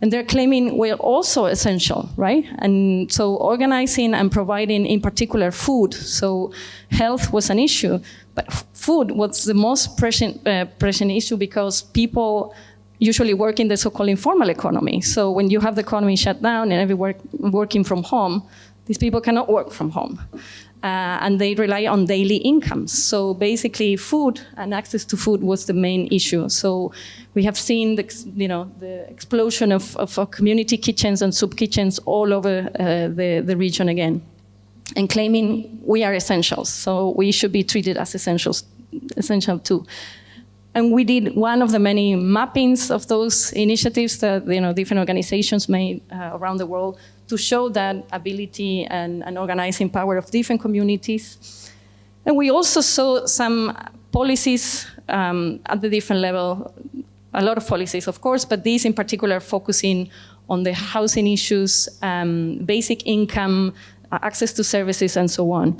Speaker 13: And they're claiming we're also essential, right? And so organizing and providing in particular food. So health was an issue, but food was the most pressing, uh, pressing issue because people usually work in the so-called informal economy. So when you have the economy shut down and everyone working from home, these people cannot work from home uh, and they rely on daily incomes. So basically food and access to food was the main issue. So we have seen the, you know, the explosion of, of community kitchens and soup kitchens all over uh, the, the region again and claiming we are essentials. So we should be treated as essentials, essential too. And we did one of the many mappings of those initiatives that you know, different organizations made uh, around the world to show that ability and, and organizing power of different communities. And we also saw some policies um, at the different level, a lot of policies, of course, but these in particular focusing on the housing issues, um, basic income, uh, access to services, and so on.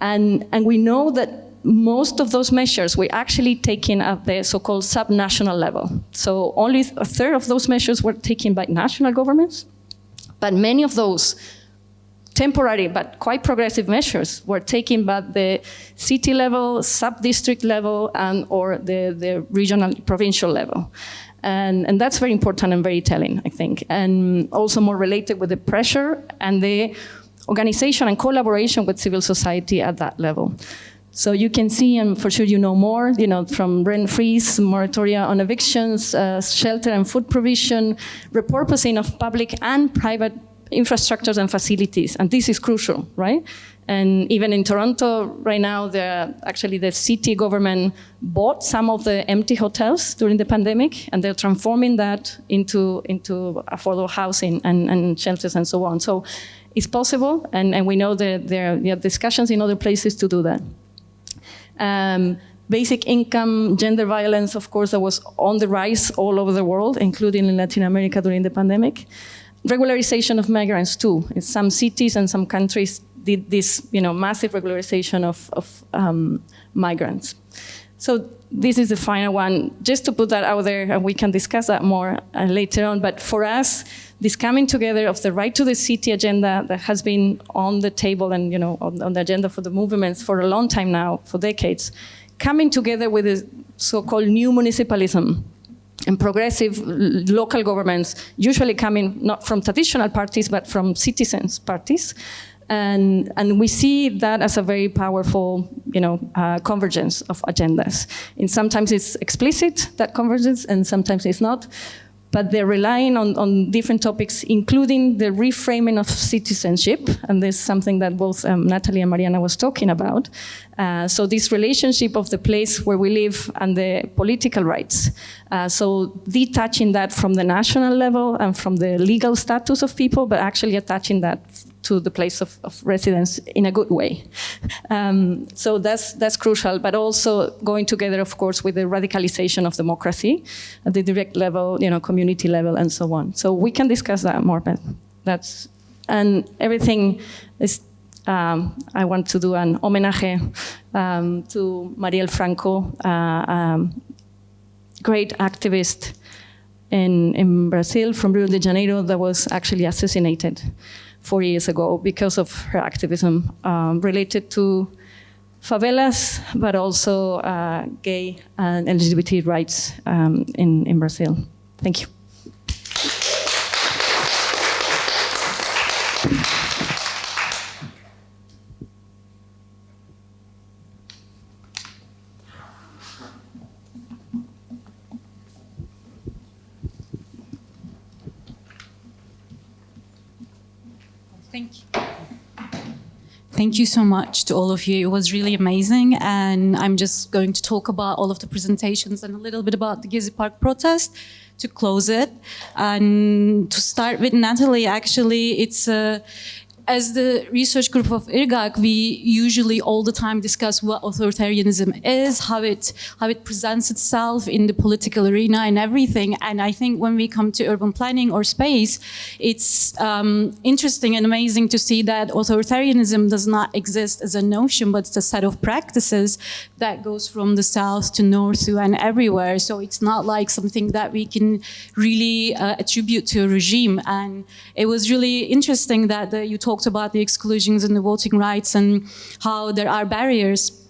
Speaker 13: And, and we know that most of those measures were actually taken at the so-called subnational level. So only a third of those measures were taken by national governments, but many of those temporary but quite progressive measures were taken by the city level, sub-district level, and or the, the regional, provincial level. And, and that's very important and very telling, I think. And also more related with the pressure and the organization and collaboration with civil society at that level. So you can see, and for sure you know more, you know, from rent freeze, moratoria on evictions, uh, shelter and food provision, repurposing of public and private infrastructures and facilities. And this is crucial, right? And even in Toronto right now, the, actually the city government bought some of the empty hotels during the pandemic, and they're transforming that into, into affordable housing and, and shelters and so on. So it's possible, and, and we know that there are discussions in other places to do that. Um, basic income, gender violence, of course, that was on the rise all over the world, including in Latin America during the pandemic. Regularization of migrants too. In some cities and some countries did this you know, massive regularization of, of um, migrants. So this is the final one. Just to put that out there, and we can discuss that more uh, later on, but for us, this coming together of the right to the city agenda that has been on the table and you know on, on the agenda for the movements for a long time now, for decades, coming together with the so-called new municipalism and progressive local governments, usually coming not from traditional parties, but from citizens' parties, and, and we see that as a very powerful, you know, uh, convergence of agendas. And sometimes it's explicit, that convergence, and sometimes it's not. But they're relying on, on different topics, including the reframing of citizenship. And this is something that both um, Natalie and Mariana was talking about. Uh, so this relationship of the place where we live and the political rights. Uh, so detaching that from the national level and from the legal status of people, but actually attaching that to the place of, of residence in a good way. Um, so that's, that's crucial, but also going together, of course, with the radicalization of democracy at the direct level, you know, community level, and so on. So we can discuss that more, but that's, and everything is um, I want to do an homenaje um, to Marielle Franco, uh, um, great activist in, in Brazil from Rio de Janeiro that was actually assassinated four years ago because of her activism um, related to favelas, but also uh, gay and LGBT rights um, in, in Brazil. Thank you.
Speaker 1: Thank you Thank you so much to all of you. It was really amazing. And I'm just going to talk about all of the presentations and a little bit about the Gezi Park protest to close it. And to start with Natalie, actually, it's a, as the research group of IRGAC, we usually all the time discuss what authoritarianism is, how it how it presents itself in the political arena and everything. And I think when we come to urban planning or space, it's um, interesting and amazing to see that authoritarianism does not exist as a notion, but it's a set of practices that goes from the south to north to and everywhere. So it's not like something that we can really uh, attribute to a regime. And it was really interesting that the, you talked about the exclusions and the voting rights and how there are barriers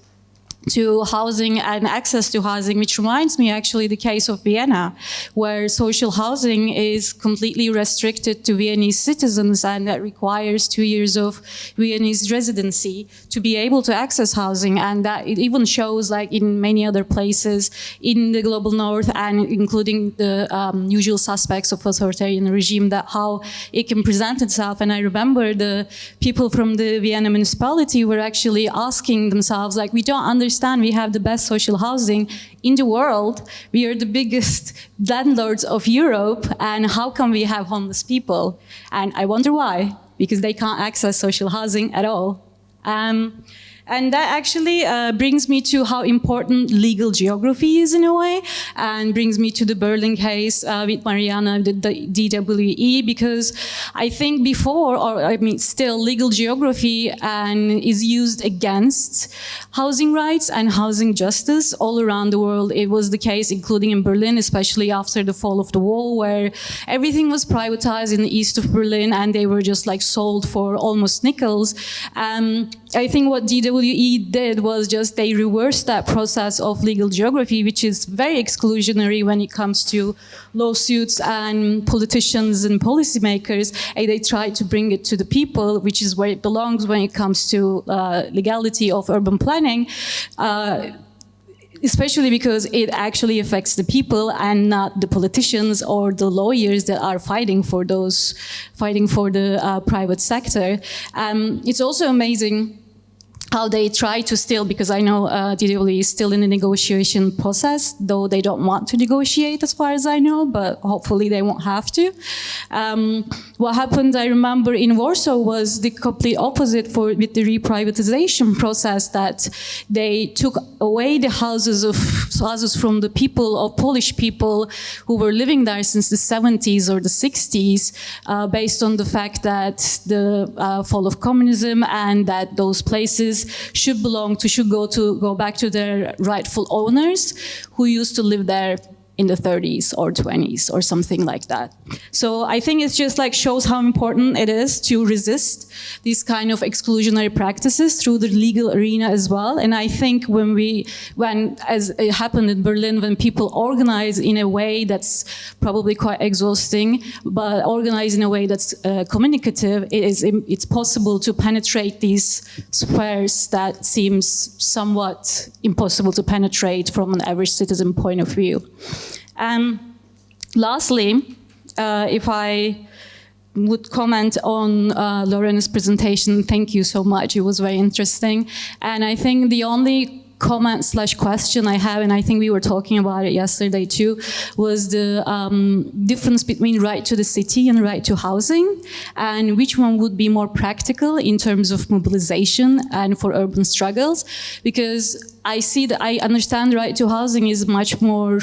Speaker 1: to housing and access to housing, which reminds me actually the case of Vienna, where social housing is completely restricted to Viennese citizens and that requires two years of Viennese residency to be able to access housing. And that it even shows like in many other places in the global north and including the um, usual suspects of authoritarian regime that how it can present itself. And I remember the people from the Vienna municipality were actually asking themselves like, we don't understand understand we have the best social housing in the world. We are the biggest landlords of Europe. And how come we have homeless people? And I wonder why, because they can't access social housing at all. Um, and that actually uh, brings me to how important legal geography is in a way, and brings me to the Berlin case uh, with Mariana, the, the, DWE, because I think before, or I mean still, legal geography and is used against housing rights and housing justice all around the world. It was the case, including in Berlin, especially after the fall of the wall, where everything was privatized in the east of Berlin and they were just like sold for almost nickels. Um, I think what DWE did was just they reversed that process of legal geography, which is very exclusionary when it comes to lawsuits and politicians and policymakers. And they tried to bring it to the people, which is where it belongs when it comes to uh, legality of urban planning. Uh, especially because it actually affects the people and not the politicians or the lawyers that are fighting for those, fighting for the uh, private sector. Um, it's also amazing how they try to still, because I know uh, DWE is still in the negotiation process, though they don't want to negotiate as far as I know, but hopefully they won't have to. Um, what happened, I remember, in Warsaw was the complete opposite for with the reprivatization process that they took away the houses of houses from the people of Polish people who were living there since the 70s or the 60s, uh, based on the fact that the uh, fall of communism and that those places should belong to, should go to, go back to their rightful owners who used to live there in the 30s or 20s or something like that. So I think it just like shows how important it is to resist these kind of exclusionary practices through the legal arena as well. And I think when we, when as it happened in Berlin, when people organize in a way that's probably quite exhausting, but organize in a way that's uh, communicative, it is it's possible to penetrate these squares that seems somewhat impossible to penetrate from an average citizen point of view. And lastly, uh, if I would comment on uh, Lorena's presentation, thank you so much. It was very interesting. And I think the only comment slash question I have, and I think we were talking about it yesterday too, was the um, difference between right to the city and right to housing, and which one would be more practical in terms of mobilization and for urban struggles, because I see that I understand right to housing is much more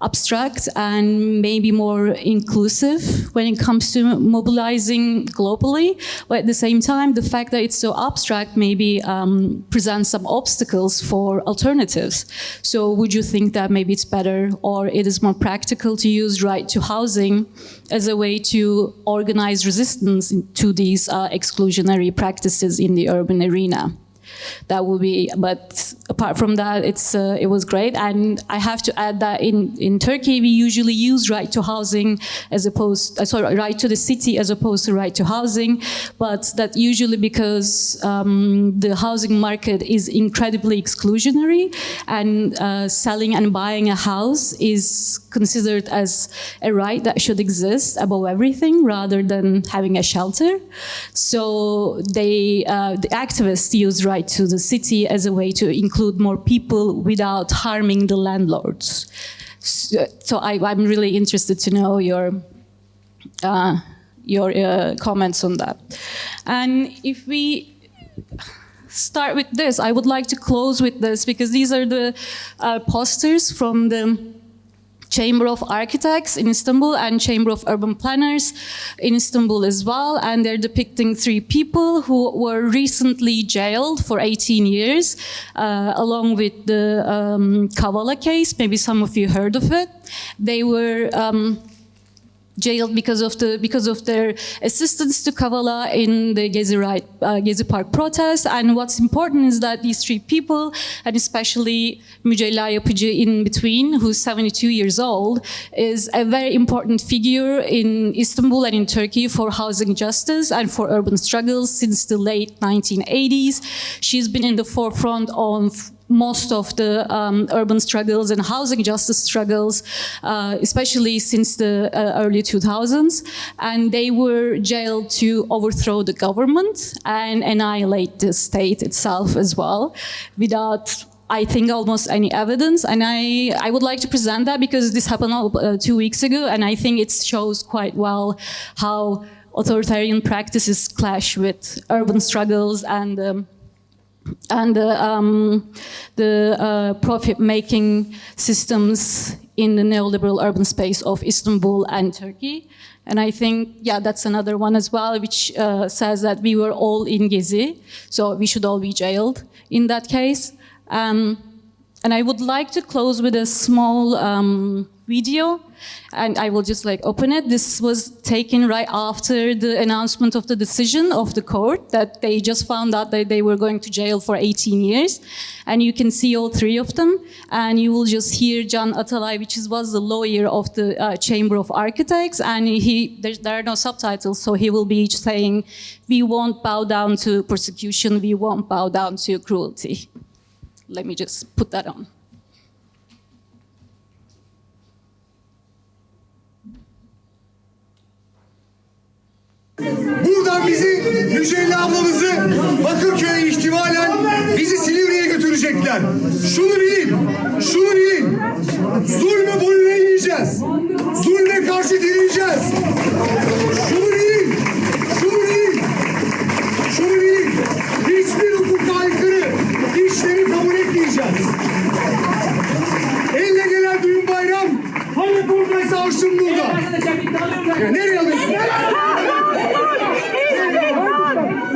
Speaker 1: abstract and maybe more inclusive when it comes to mobilizing globally. But at the same time, the fact that it's so abstract maybe um, presents some obstacles for alternatives. So would you think that maybe it's better or it is more practical to use right to housing as a way to organize resistance to these uh, exclusionary practices in the urban arena? That would be but apart from that it's uh, it was great. And i have to add that in in turkey we usually use right to housing as opposed uh, sorry right to the city as opposed to right to housing. But that usually because um, the housing market is incredibly exclusionary and uh, selling and buying a house is considered as a right that should exist above everything rather than having a shelter. So they uh, the activists use right to the city as a way to include more people without harming the landlords. So, so I, am really interested to know your uh, your uh, comments on that. And if we start with this, I would like to close with this because these are the uh, posters from the Chamber of Architects in Istanbul and Chamber of Urban Planners in Istanbul as well. And they're depicting three people who were recently jailed for 18 years, uh, along with the um, Kavala case. Maybe some of you heard of it. They were um, jailed because of the because of their assistance to Kavala in the Gezi, right, uh, Gezi Park protest. And what's important is that these three people, and especially Mücella Yapıcı in between, who's 72 years old, is a very important figure in Istanbul and in Turkey for housing justice and for urban struggles since the late 1980s. She's been in the forefront of most of the um, urban struggles and housing justice struggles, uh, especially since the uh, early 2000s. And they were jailed to overthrow the government and annihilate the state itself as well without I think almost any evidence and I, I would like to present that because this happened uh, two weeks ago and I think it shows quite well how authoritarian practices clash with urban struggles and um, and the, um, the uh, profit-making systems in the neoliberal urban space of Istanbul and Turkey. And I think, yeah, that's another one as well, which uh, says that we were all in Gezi, so we should all be jailed in that case. Um, And I would like to close with a small um, video and I will just like open it. This was taken right after the announcement of the decision of the court that they just found out that they were going to jail for 18 years. And you can see all three of them. And you will just hear Can Atalay, which was the lawyer of the uh, Chamber of Architects. And he, there, there are no subtitles, so he will be saying, we won't bow down to persecution, we won't bow down to cruelty. Let me just put that on.
Speaker 21: Buradan bizi Mücella ablamızı Bakırköy'e ihtimalen bizi Silivri'ye götürecekler. Şunu bilin, şunu bilin. Zulme boyun eğmeyeceğiz. Zulme karşı direneceğiz. Şunu bilin, şunu bilin. Şunu bilin. Hiçbir hukuka aykırı işleri kabul etmeyeceğiz. Elle gelen düğün bayram hani buradaysa aşçım burada. Ya nereye alıyorsun?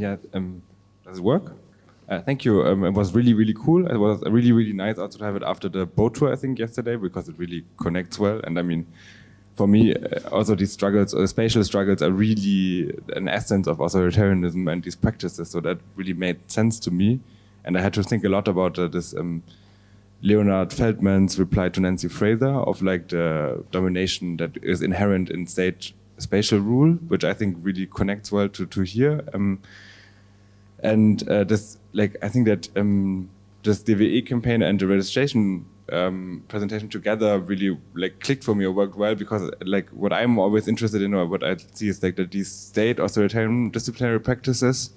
Speaker 22: Yeah, um, does it work? Uh, thank you. Um, it was really, really cool. It was really, really nice also to have it after the boat tour, I think, yesterday, because it really connects well. And I mean, for me, uh, also these struggles, uh, spatial struggles, are really an essence of authoritarianism and these practices. So that really made sense to me. And I had to think a lot about uh, this um, Leonard Feldman's reply to Nancy Fraser of like the domination that is inherent in state spatial rule, which I think really connects well to, to here. Um, and uh, this, like, I think that um, this DWE campaign and the registration um, presentation together really like clicked for me or worked well because like what I'm always interested in or what I see is like that these state authoritarian disciplinary practices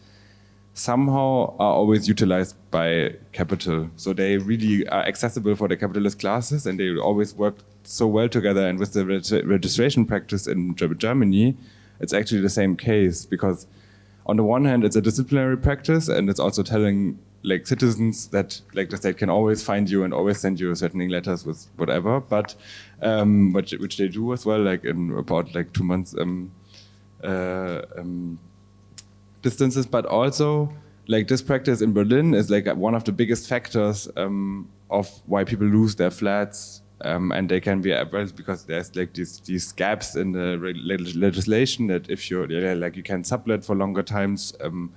Speaker 22: somehow are always utilized by capital. So they really are accessible for the capitalist classes and they always work so well together. And with the reg registration practice in Germany, it's actually the same case because on the one hand, it's a disciplinary practice and it's also telling like citizens that like the state can always find you and always send you certain letters with whatever, but um, which, which they do as well, like in about like two months um, uh, um, distances, but also like this practice in Berlin is like one of the biggest factors um, of why people lose their flats um, and they can be addressed because there's like these these gaps in the legislation that if you're yeah, like you can sublet for longer times. Um,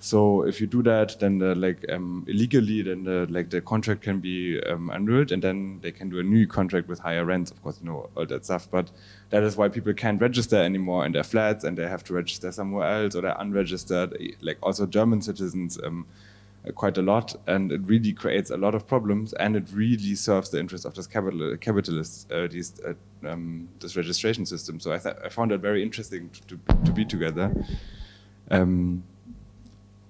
Speaker 22: so if you do that, then the, like um, illegally, then the, like the contract can be um, annulled, and then they can do a new contract with higher rents. Of course, you know all that stuff. But that is why people can't register anymore in their flats, and they have to register somewhere else, or they're unregistered. Like also German citizens, um, quite a lot, and it really creates a lot of problems, and it really serves the interests of this capital capitalists, uh, these uh, um, this registration system. So I, I found it very interesting to, to, to be together. Um,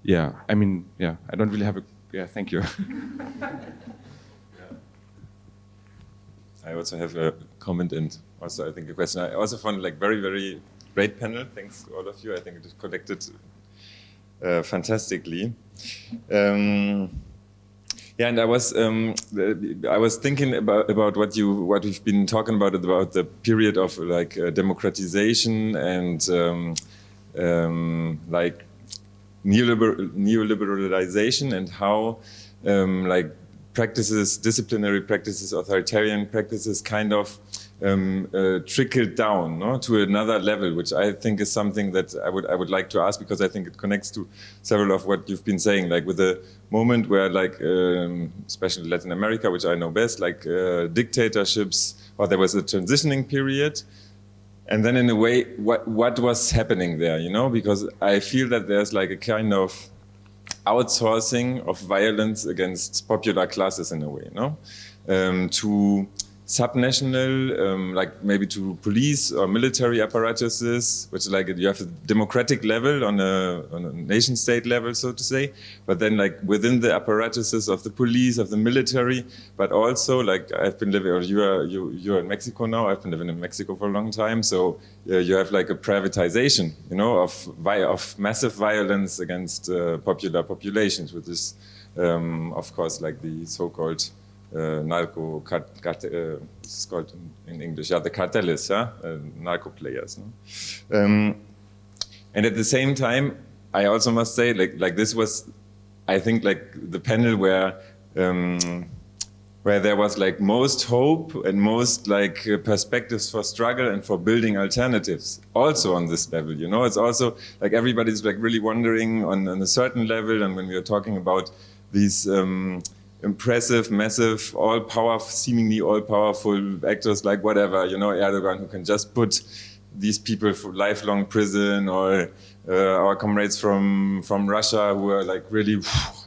Speaker 22: yeah, I mean, yeah, I don't really have a, yeah, thank you.
Speaker 23: I also have a comment and also I think a question. I also found like very, very great panel. Thanks to all of you. I think it connected uh, fantastically. Um, yeah, and I was um, I was thinking about about what you what we've been talking about about the period of like uh, democratization and um, um like neoliberal, neoliberalization and how um, like practices, disciplinary practices, authoritarian practices kind of um, uh, trickled down no, to another level, which I think is something that I would I would like to ask because I think it connects to several of what you've been saying, like with the moment where, like, um, especially Latin America, which I know best, like uh, dictatorships, or there was a transitioning period, and then in a way, what what was happening there? You know, because I feel that there's like a kind of outsourcing of violence against popular classes in a way, no? Um, to subnational, um, like maybe to police or military apparatuses, which like you have a democratic level on a, on a nation state level, so to say, but then like within the apparatuses of the police, of the military, but also like I've been living, or you are, you, you're in Mexico now, I've been living in Mexico for a long time, so uh, you have like a privatization, you know, of, of massive violence against uh, popular populations, which is, um, of course, like the so-called uh, narco cart, uh, it's called in, in, English, yeah, the cartels, yeah, uh, narco players. No? Um, and at the same time, I also must say, like, like this was, I think, like the panel where um, where there was like most hope and most like perspectives for struggle and for building alternatives also on this level you know it's also like everybody's like really wondering on, on a certain level and when we are talking about these um, impressive, massive, all power, seemingly all powerful actors like whatever, you know, Erdogan, who can just put these people for lifelong prison or uh, our comrades from, from Russia who are like really,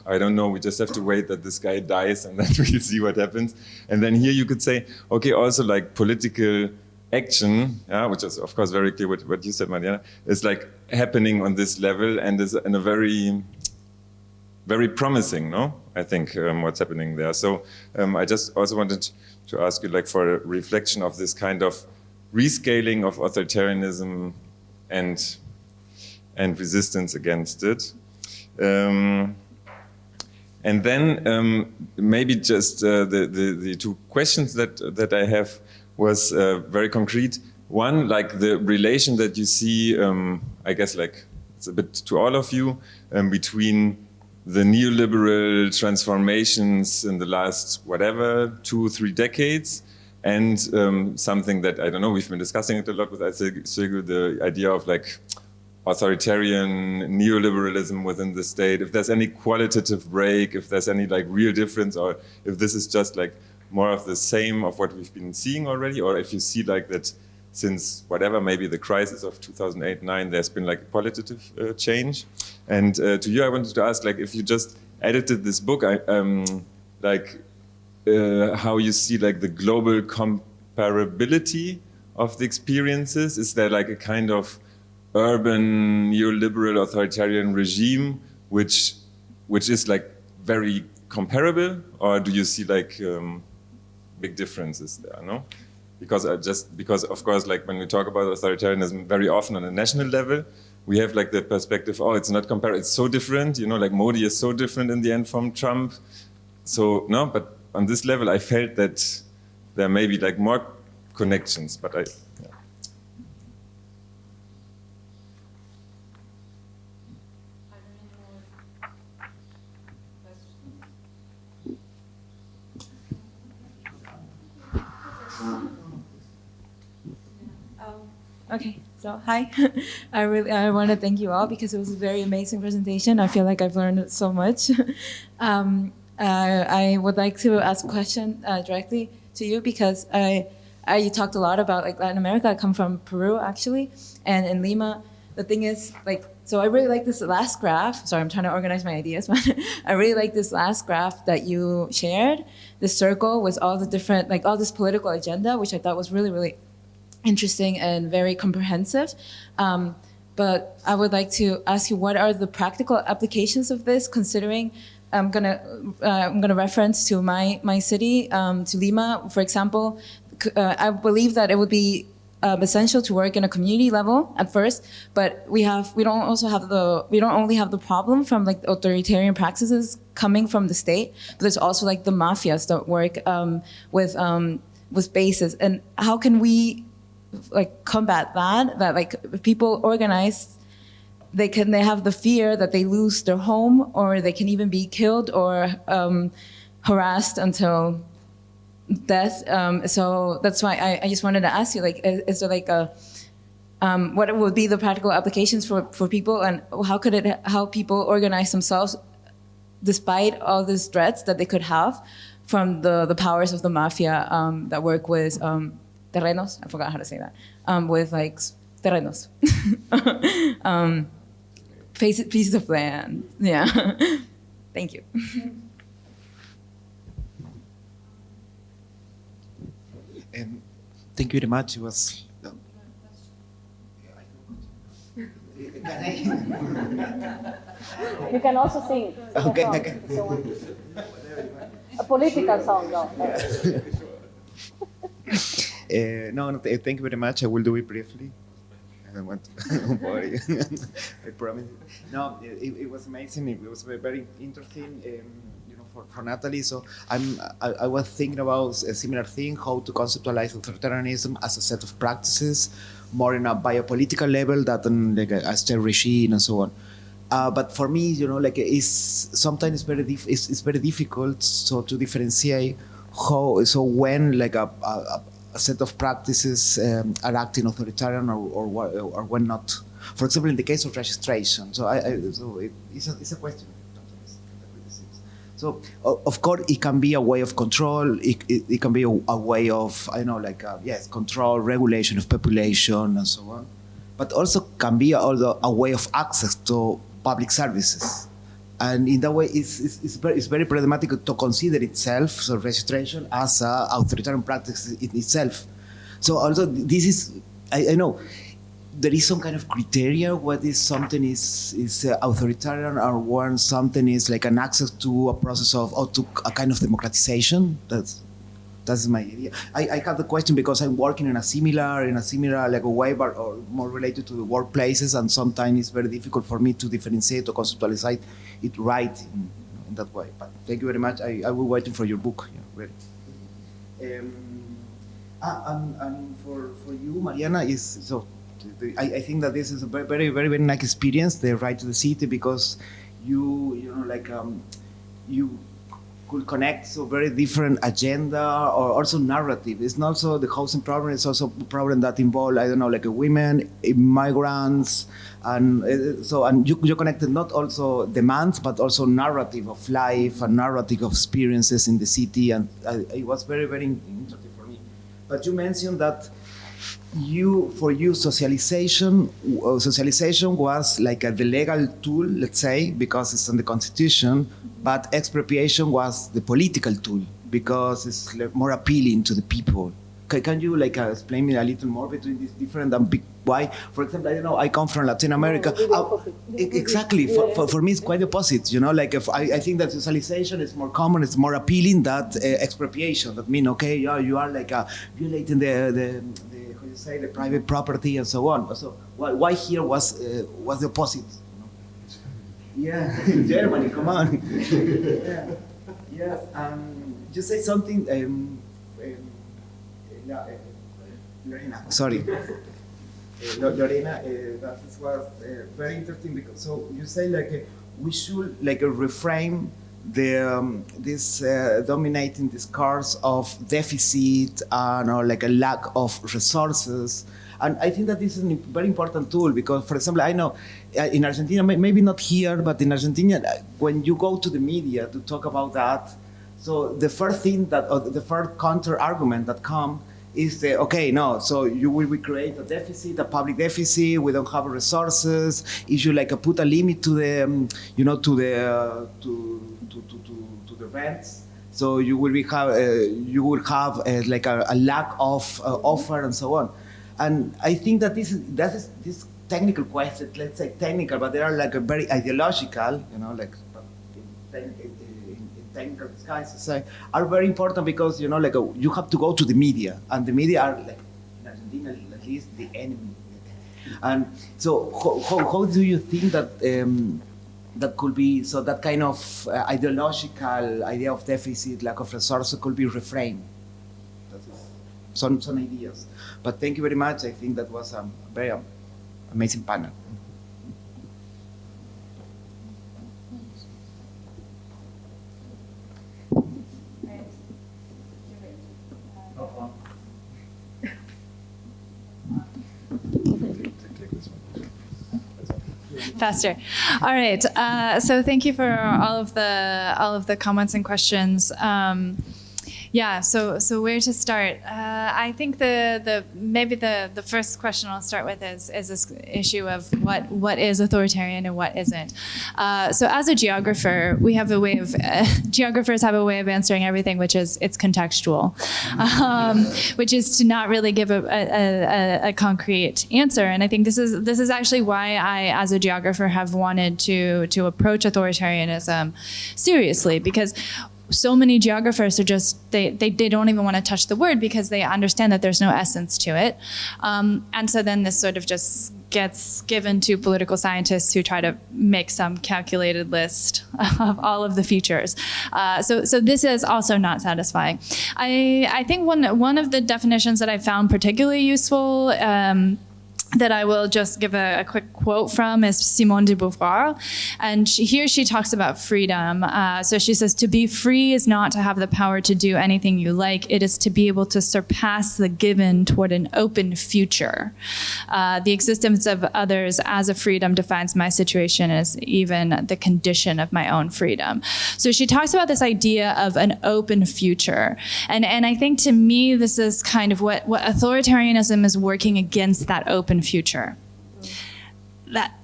Speaker 23: I don't know, we just have to wait that this guy dies and then we'll see what happens. And then here you could say, okay, also like political action, yeah, which is of course very clear what, what you said, Mariana, is like happening on this level and is in a very very promising, no? I think um, what's happening there. So um, I just also wanted to ask you, like, for a reflection of this kind of rescaling of authoritarianism and and resistance against it. Um, and then um, maybe just uh, the, the, the two questions that that I have was uh, very concrete. One, like the relation that you see, um, I guess, like it's a bit to all of you um, between the neoliberal transformations in the last, whatever, two, three decades, and um, something that, I don't know, we've been discussing it a lot with Sigurd, the idea of like authoritarian neoliberalism within the state, if there's any qualitative break, if there's any like real difference, or if this is just like more of the same of what we've been seeing already, or if you see like that since whatever, maybe the crisis of 2008-9, there's been like a qualitative uh, change. And uh, to you, I wanted to ask, like, if you just edited this book, I, um, like, uh, how you see like the global comparability of the experiences? Is there like a kind of urban neoliberal authoritarian regime which which is like very comparable, or do you see like um, big differences there? No because I just because of course like when we talk about authoritarianism very often on a national level we have like the perspective oh it's not comparable it's so different you know like Modi is so different in the end from Trump. So no but on this level I felt that there may be like more connections but I yeah.
Speaker 24: Okay, so hi. I really I want to thank you all because it was a very amazing presentation. I feel like I've learned so much. um, uh, I would like to ask a question uh, directly to you because I, I, you talked a lot about like Latin America. I come from Peru actually, and in Lima, the thing is like so I really like this last graph. Sorry, I'm trying to organize my ideas, but I really like this last graph that you shared. The circle with all the different, like all this political agenda, which I thought was really, really interesting and very comprehensive. Um, but I would like to ask you, what are the practical applications of this, considering I'm gonna uh, I'm gonna reference to my my city, um, to Lima, for example. Uh, I believe that it would be um, essential to work in a community level at first, but we have we don't also have the we don't only have the problem from like authoritarian practices coming from the state, but there's also like the mafias that work um, with um, with bases, and how can we like combat that that like people organize they can they have the fear that they lose their home or they can even be killed or um, harassed until death. Um, so that's why I, I, just wanted to ask you like is, is there like a um, what would be the practical applications for, for people and how could it how people organize themselves despite all these threats that they could have from the, the powers of the mafia um, that work with um, terrenos. I forgot how to say that. Um, with like terrenos, um, pieces, pieces of land. Yeah. Thank you.
Speaker 25: Um, thank you very much. It was. um,
Speaker 26: You can also sing.
Speaker 25: Okay,
Speaker 26: a song,
Speaker 25: okay.
Speaker 26: if. A political song, no.
Speaker 25: Uh, no, no, th- thank you very much. I will do it briefly. I don't want to. I promise. No, it, it was amazing. It was very, very interesting. Um, you know, for, for Natalie. So I'm. I, I was thinking about a similar thing: how to conceptualize authoritarianism as a set of practices, more in a biopolitical level than like a, a state regime and so on. Uh, but for me, you know, like it's sometimes it's very it's, it's very difficult so to differentiate how so when like a, a, a set of practices um, are acting authoritarian or or, or when not. For example, in the case of registration, so I, I so it, it's a it's a question. So of course it can be a way of control. It, it, it can be a, a way of I know like uh, yes control, regulation of population and so on. But also can be also a way of access to public services. And in that way, it's, it's, it's, very, it's very problematic to consider itself, so registration, as a authoritarian practice in itself. So also this is, I, I know, there is some kind of criteria what is something is is uh, authoritarian or when something is like an access to a process of or to a kind of democratization that's that's my idea i, I have the question because i'm working in a similar in a similar like a way but or more related to the workplaces and sometimes it's very difficult for me to differentiate or conceptualize it right in, in that way but thank you very much i, I will waiting for your book yeah, really. Um, Ah, and, and for, for you, Mariana, is so. I, I think that this is a very, very, very, very nice experience. The ride to the city because you, you know, like um, you could connect so very different agenda or also narrative. It's not so the housing problem. It's also a problem that involve I don't know, like women, migrants, and uh, so and you you connected not also demands but also narrative of life and narrative of experiences in the city, and uh, it was very, very interesting for me. But you mentioned that you, for you, socialization, uh, socialization was like a, the legal tool, let's say, because it's in the constitution, but expropriation was the political tool because it's more appealing to the people. Can, can you like uh, explain me a little more between these different and big why? For example, I don't know. I come from Latin America. Exactly. For, for, for me, it's quite the opposite. You know, like if I, I think that socialization is more common, it's more appealing than uh, expropriation. That mean, okay, yeah, you are like uh, violating the, the, you say the private property and so on. So why, why here was uh, was the opposite? Yeah, in Germany, come on. yeah. Yes. Um, you say something. Um, um, uh, Lorena, sorry. Uh, Lo- Lorena, uh, that was uh, very interesting because so you say like uh, we should like reframe the um, this uh, dominating discourse of deficit and or like a lack of resources. And I think that this is a very important tool because, for example, I know uh, in Argentina, maybe not here, but in Argentina, uh, when you go to the media to talk about that, so the first thing that, the first counter argument that come is the, okay, no, so you will we create a deficit, a public deficit, we don't have resources, if you like uh, put a limit to the, um, you know, to the, uh, to, to, to, to, to the rents, so you will be have, uh, you will have uh, like a, a lack of uh, offer and so on. And I think that this is, that is, this technical question, let's say technical, but they are like a very ideological, you know, like technical say, are very important because you know, like uh, you have to go to the media, and the media are like in Argentina at least the enemy. And so, how, how, how do you think that um, that could be so that kind of uh, ideological idea of deficit, lack of resources, could be reframed? Some some ideas. But thank you very much. I think that was a very amazing panel.
Speaker 2: Faster. All right. Uh, so thank you for all of the all of the comments and questions. Um, Yeah, so so where to start? Uh, I think the the maybe the the first question I'll start with is is this issue of what what is authoritarian and what isn't. Uh, so as a geographer, we have a way of uh, geographers have a way of answering everything, which is it's contextual, um, which is to not really give a, a, a, a concrete answer. And I think this is this is actually why I, as a geographer, have wanted to to approach authoritarianism seriously because so many geographers are just they, they, they don't even want to touch the word because they understand that there's no essence to it. Um, and so then this sort of just gets given to political scientists who try to make some calculated list of all of the features. Uh, so so this is also not satisfying. I, I think one one of the definitions that I found particularly useful um, that I will just give a, a, quick quote from is Simone de Beauvoir. And she, here she talks about freedom. Uh, so she says, to be free is not to have the power to do anything you like. It is to be able to surpass the given toward an open future. Uh, the existence of others as a freedom defines my situation as even the condition of my own freedom. So she talks about this idea of an open future. And, and I think to me, this is kind of what, what authoritarianism is working against that open future. That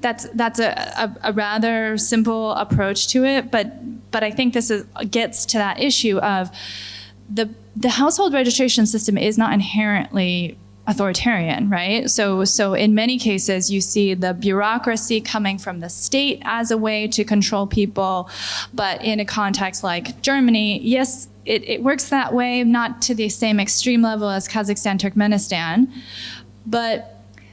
Speaker 2: that's that's a, a, a, rather simple approach to it, but but I think this is, gets to that issue of the the household registration system is not inherently authoritarian, right? So so in many cases you see the bureaucracy coming from the state as a way to control people, but in a context like Germany, yes, it, it works that way, not to the same extreme level as Kazakhstan, Turkmenistan, but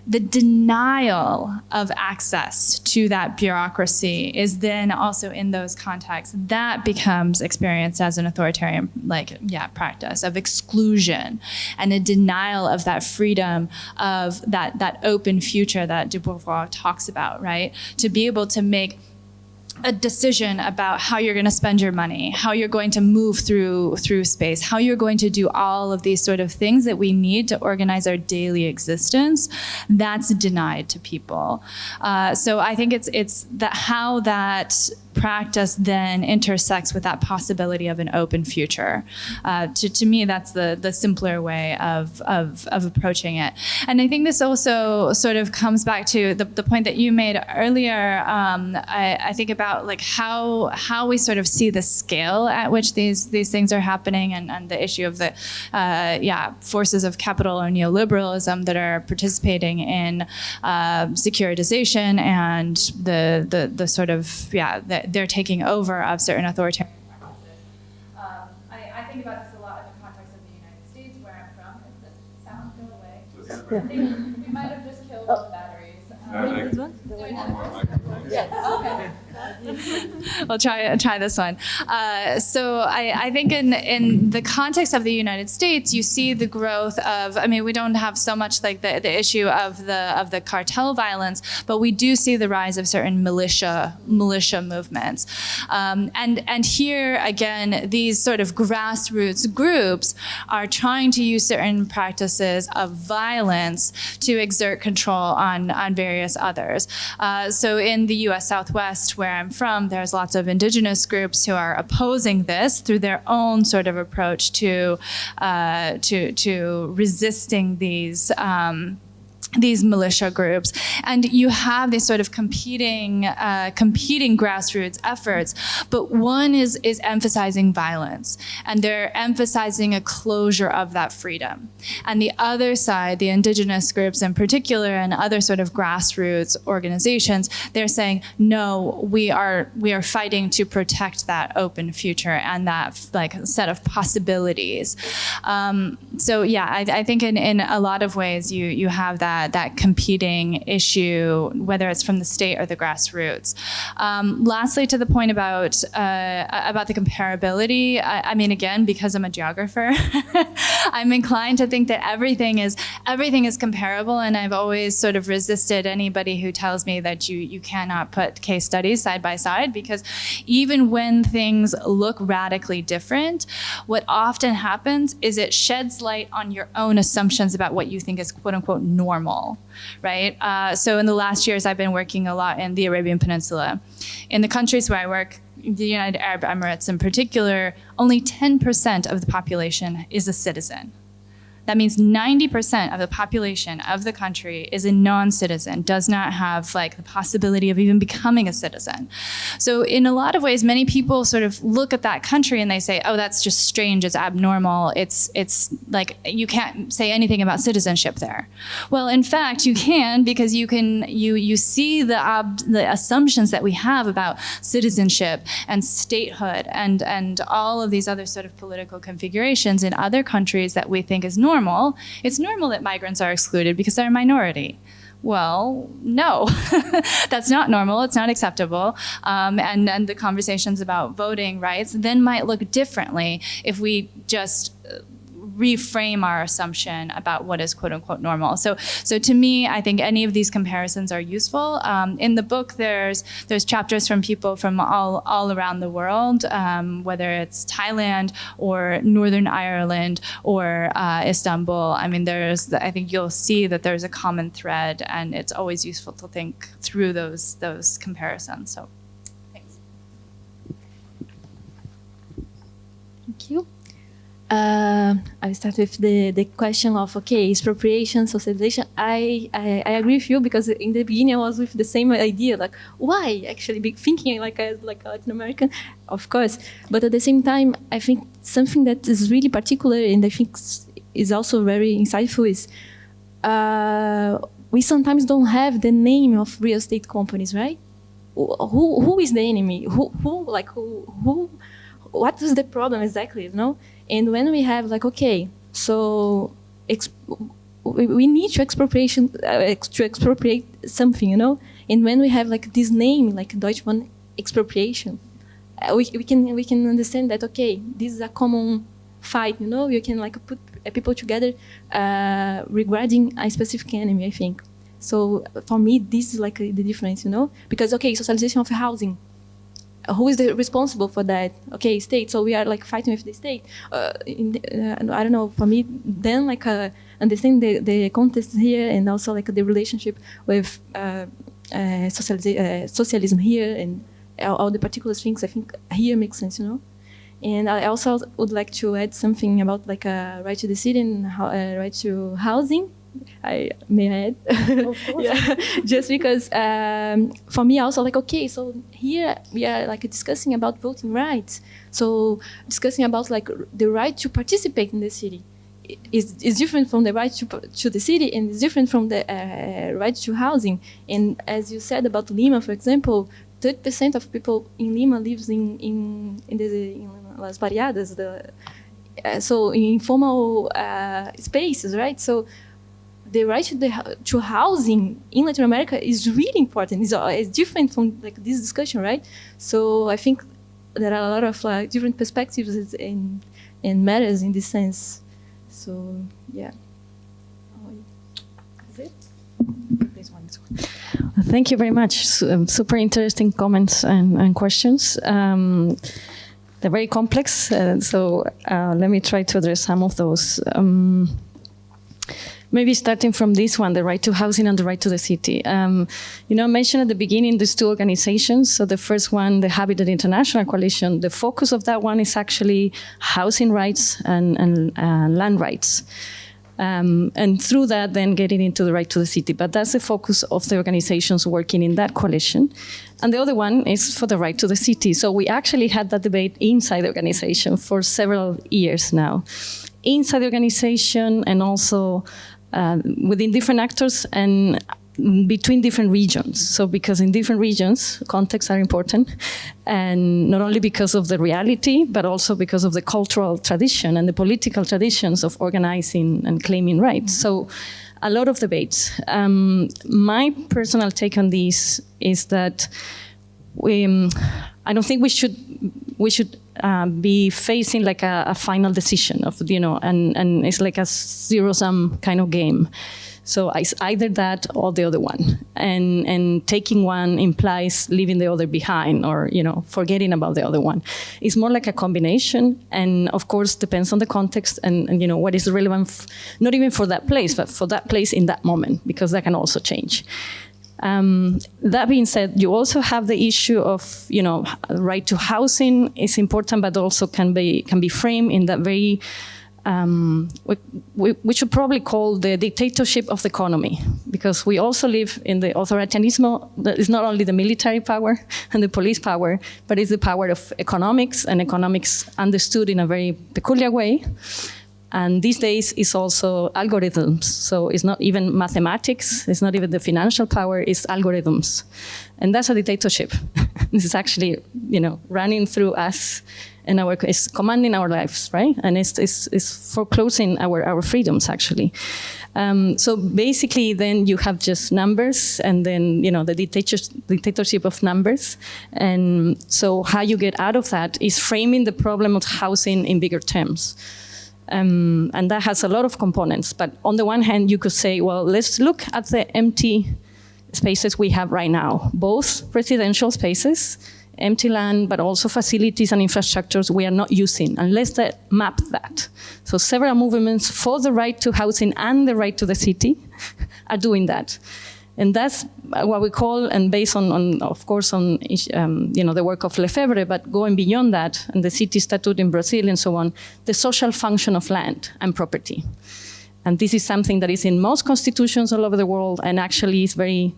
Speaker 2: the denial of access to that bureaucracy is then also in those contexts that becomes experienced as an authoritarian like yeah practice of exclusion and a denial of that freedom of that that open future that de Beauvoir talks about right? To be able to make a decision about how you're going to spend your money, how you're going to move through through space, how you're going to do all of these sort of things that we need to organize our daily existence, that's denied to people. Uh, so I think it's it's that how that practice then intersects with that possibility of an open future. Uh, to, to me, that's the, the simpler way of, of, of approaching it. And I think this also sort of comes back to the, the point that you made earlier. Um, I, I think about like how, how we sort of see the scale at which these, these things are happening and, and the issue of the uh, yeah, forces of capital or neoliberalism that are participating in uh, securitization and the, the, the sort of, yeah, the they're taking over of certain authoritarian practices. Um, I, I, think about this a lot in the context of the United States, where I'm from. If the sound go away, I think we might have just killed all the batteries. Um, yeah. Okay. we'll try try this one. Uh, so I, I, think in in the context of the United States, you see the growth of. I mean, we don't have so much like the, the issue of the of the cartel violence, but we do see the rise of certain militia militia movements. Um, and and here again, these sort of grassroots groups are trying to use certain practices of violence to exert control on on various others. Uh, so in the U.S. Southwest, where I'm from, there's lots of indigenous groups who are opposing this through their own sort of approach to uh, to to resisting these. Um, these militia groups. And you have these sort of competing uh, competing grassroots efforts but one is is emphasizing violence and they're emphasizing a closure of that freedom. And the other side the indigenous groups in particular and other sort of grassroots organizations they're saying no we are we are fighting to protect that open future and that like set of possibilities. Um, so yeah I, I think in in a lot of ways you you have that that, that competing issue, whether it's from the state or the grassroots. Um, lastly, to the point about uh, about the comparability, I, I, mean, again, because I'm a geographer, I'm inclined to think that everything is everything is comparable, and I've always sort of resisted anybody who tells me that you you cannot put case studies side by side because even when things look radically different, what often happens is it sheds light on your own assumptions about what you think is quote unquote normal normal, right? Uh, so in the last years, I've been working a lot in the Arabian Peninsula. In the countries where I work, the United Arab Emirates in particular, only 10% of the population is a citizen. That means 90% of the population of the country is a non-citizen, does not have like the possibility of even becoming a citizen. So in a lot of ways, many people sort of look at that country and they say, oh, that's just strange, it's abnormal, it's, it's like, you can't say anything about citizenship there. Well, in fact, you can because you can, you, you see the, ob- the assumptions that we have about citizenship and statehood and, and all of these other sort of political configurations in other countries that we think is normal normal. It's normal that migrants are excluded because they're a minority. Well, no, that's not normal. It's not acceptable. Um, and, and the conversations about voting rights then might look differently if we just reframe our assumption about what is quote unquote normal. So, so to me, I think any of these comparisons are useful. Um, in the book, there's there's chapters from people from all all around the world, um, whether it's Thailand or Northern Ireland or uh, Istanbul. I mean, there's I think you'll see that there's a common thread, and it's always useful to think through those those comparisons. So.
Speaker 3: Thank you. Uh, I start with the, the question of okay, expropriation, socialization. I, I, I agree with you because in the beginning I was with the same idea, like why actually be thinking like a, like a Latin American, of course. But at the same time, I think something that is really particular and I think is also very insightful is uh, we sometimes don't have the name of real estate companies, right? Who who is the enemy? Who who like who who? What is the problem exactly? You know? And when we have like, okay, so we, need to expropriation uh, to expropriate something, you know. And when we have like this name, like Deutsche Wohnen expropriation, uh, we, we can we can understand that okay, this is a common fight, you know. You can like put people together uh, regarding a specific enemy. I think. So for me, this is like the difference, you know, because okay, socialization of housing who is the responsible for that? Okay, state. So we are like fighting with the state. Uh, the, uh, I don't know. For me, then like uh, understand the, the context here and also like the relationship with uh, uh, socialism here and all, all, the particular things. I think here makes sense, you know. And I also would like to add something about like a right to the city and right to housing I may add, yeah, just because um, for me also like okay, so here we are like discussing about voting rights, so discussing about like the right to participate in the city is is different from the right to to the city and is different from the uh, right to housing. And as you said about Lima, for example, 30% of people in Lima lives in in in, the, in Las Barriadas, the uh, so informal uh, spaces, right? So the right to, the, to housing in Latin America is really important. It's, uh, it's different from like this discussion, right? So I think there are a lot of like different perspectives and and matters in this sense. So yeah.
Speaker 13: Thank you very much. Um, super interesting comments and, and questions. Um, they're very complex, uh, so uh, let me try to address some of those. Um, maybe starting from this one, the right to housing and the right to the city. Um, you know, I mentioned at the beginning these two organizations. So the first one, the Habitat International Coalition, the focus of that one is actually housing rights and, and uh, land rights. Um, and through that, then getting into the right to the city. But that's the focus of the organizations working in that coalition. And the other one is for the right to the city. So we actually had that debate inside the organization for several years now. Inside the organization and also uh, within different actors and between different regions. So because in different regions, contexts are important, and not only because of the reality, but also because of the cultural tradition and the political traditions of organizing and claiming rights. So a lot of debates. Um, my personal take on this is that we, um, I don't think we should we should uh, be facing like a, a, final decision of you know, and and it's like a zero sum kind of game. So it's either that or the other one, and and taking one implies leaving the other behind, or you know, forgetting about the other one. It's more like a combination, and of course depends on the context and, and you know what is relevant, not even for that place, but for that place in that moment, because that can also change. Um, that being said, you also have the issue of, you know, right to housing is important, but also can be can be framed in that very um, we, we, we, should probably call the dictatorship of the economy, because we also live in the authoritarianism that is not only the military power and the police power, but it's the power of economics, and economics understood in a very peculiar way. And these days it's also algorithms. So it's not even mathematics, it's not even the financial power, it's algorithms. And that's a dictatorship. this is actually, you know, running through us and our it's commanding our lives, right? And it's, it's, it's foreclosing our, our freedoms, actually. Um, so basically, then you have just numbers, and then you know the dictatorship of numbers. And so how you get out of that is framing the problem of housing in bigger terms. Um, and that has a lot of components. But on the one hand, you could say, well, let's look at the empty spaces we have right now, both residential spaces empty land, but also facilities and infrastructures we are not using, and let's map that. So several movements for the right to housing and the right to the city are doing that. And that's what we call, and based on, on of course, on um, you know the work of Lefebvre, but going beyond that, and the city statute in Brazil and so on, the social function of land and property. And this is something that is in most constitutions all over the world, and actually is very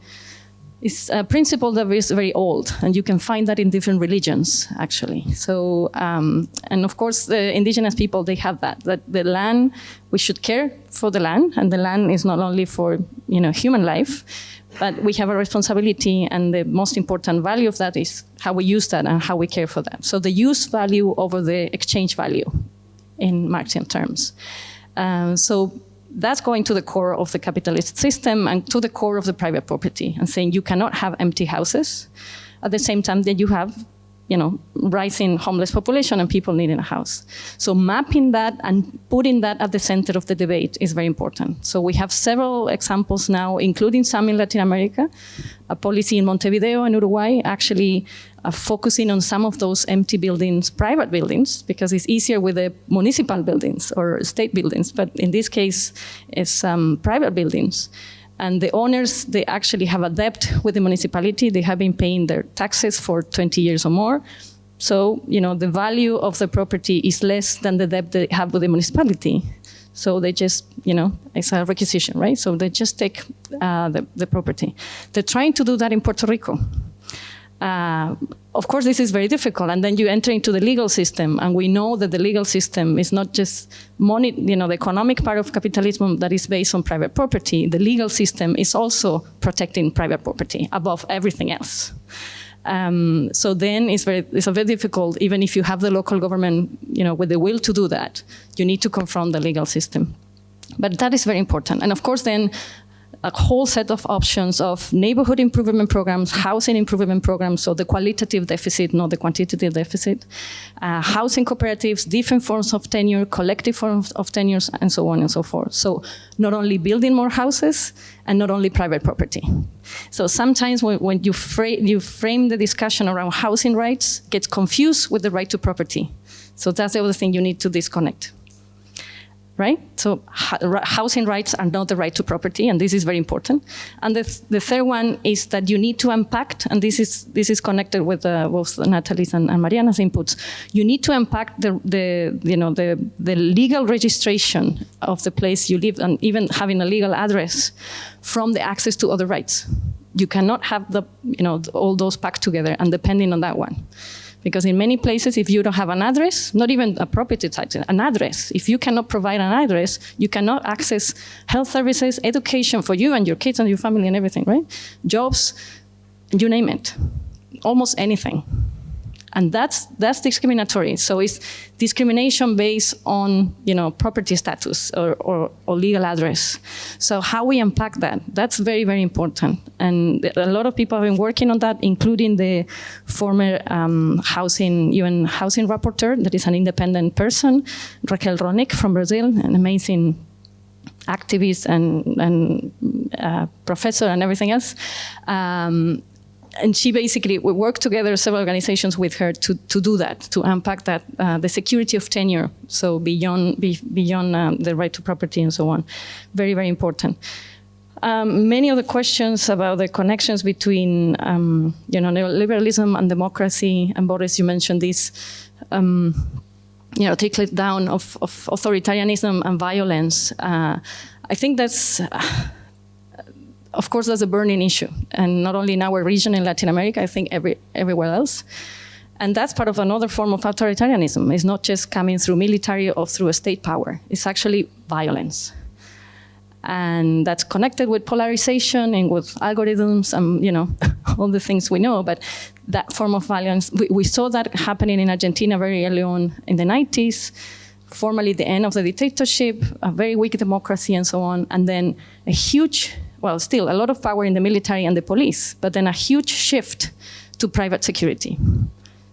Speaker 13: it's a principle that is very old, and you can find that in different religions, actually. So, um, and of course, the indigenous people, they have that, that the land, we should care for the land, and the land is not only for, you know, human life, but we have a responsibility, and the most important value of that is how we use that and how we care for that. So the use value over the exchange value in Marxian terms. Uh, so that's going to the core of the capitalist system and to the core of the private property and saying you cannot have empty houses. At the same time that you have you know, rising homeless population and people needing a house. So mapping that and putting that at the center of the debate is very important. So we have several examples now, including some in Latin America, a policy in Montevideo in Uruguay actually uh, focusing on some of those empty buildings, private buildings, because it's easier with the municipal buildings or state buildings, but in this case, it's um, private buildings. And the owners, they actually have a debt with the municipality. They have been paying their taxes for 20 years or more. So, you know, the value of the property is less than the debt they have with the municipality. So they just, you know, it's a requisition, right? So they just take uh, the, the property. They're trying to do that in Puerto Rico. Uh, of course, this is very difficult, and then you enter into the legal system, and we know that the legal system is not just money, you know, the economic part of capitalism that is based on private property. The legal system is also protecting private property above everything else. Um, so then it's very, it's very difficult, even if you have the local government, you know, with the will to do that, you need to confront the legal system. But that is very important. And of course, then a whole set of options of neighborhood improvement programs, housing improvement programs, so the qualitative deficit, not the quantitative deficit, uh, housing cooperatives, different forms of tenure, collective forms of tenures, and so on and so forth. So not only building more houses, and not only private property. So sometimes when, when you, fra you frame the discussion around housing rights, gets confused with the right to property. So that's the other thing you need to disconnect right? So housing rights are not the right to property, and this is very important. And the, th the third one is that you need to unpack, and this is this is connected with uh, both Natalie's and, and, Mariana's inputs. You need to unpack the, the you know the the legal registration of the place you live, and even having a legal address from the access to other rights. You cannot have the you know all those packed together and depending on that one. Because in many places, if you don't have an address, not even a property title, an address, if you cannot provide an address, you cannot access health services, education for you and your kids and your family and everything, right? Jobs, you name it, almost anything. And that's, that's discriminatory. So it's discrimination based on you know, property status or, or, or, legal address. So how we unpack that, that's very, very important. And a lot of people have been working on that, including the former um, housing, UN housing rapporteur, that is an independent person, Raquel Rolnik from Brazil, an amazing activist and, and uh, professor and everything else. Um, and she basically, we worked together, several organizations with her to, to do that, to unpack that, uh, the security of tenure, so beyond, be, beyond um, the right to property and so on. Very, very important. um, many of the questions about the connections between, um, you know, neoliberalism and democracy, and Boris, you mentioned this, um, you know, trickle down of, of authoritarianism and violence. Uh, I think that's, uh, of course, that's a burning issue, and not only in our region in Latin America, I think every, everywhere else. And that's part of another form of authoritarianism. It's not just coming through military or through a state power. It's actually violence. And that's connected with polarization and with algorithms and, you know, all the things we know. But that form of violence, we, we saw that happening in Argentina very early on in the 90s formally the end of the dictatorship, a very weak democracy and so on, and then a huge, well, still a lot of power in the military and the police, but then a huge shift to private security.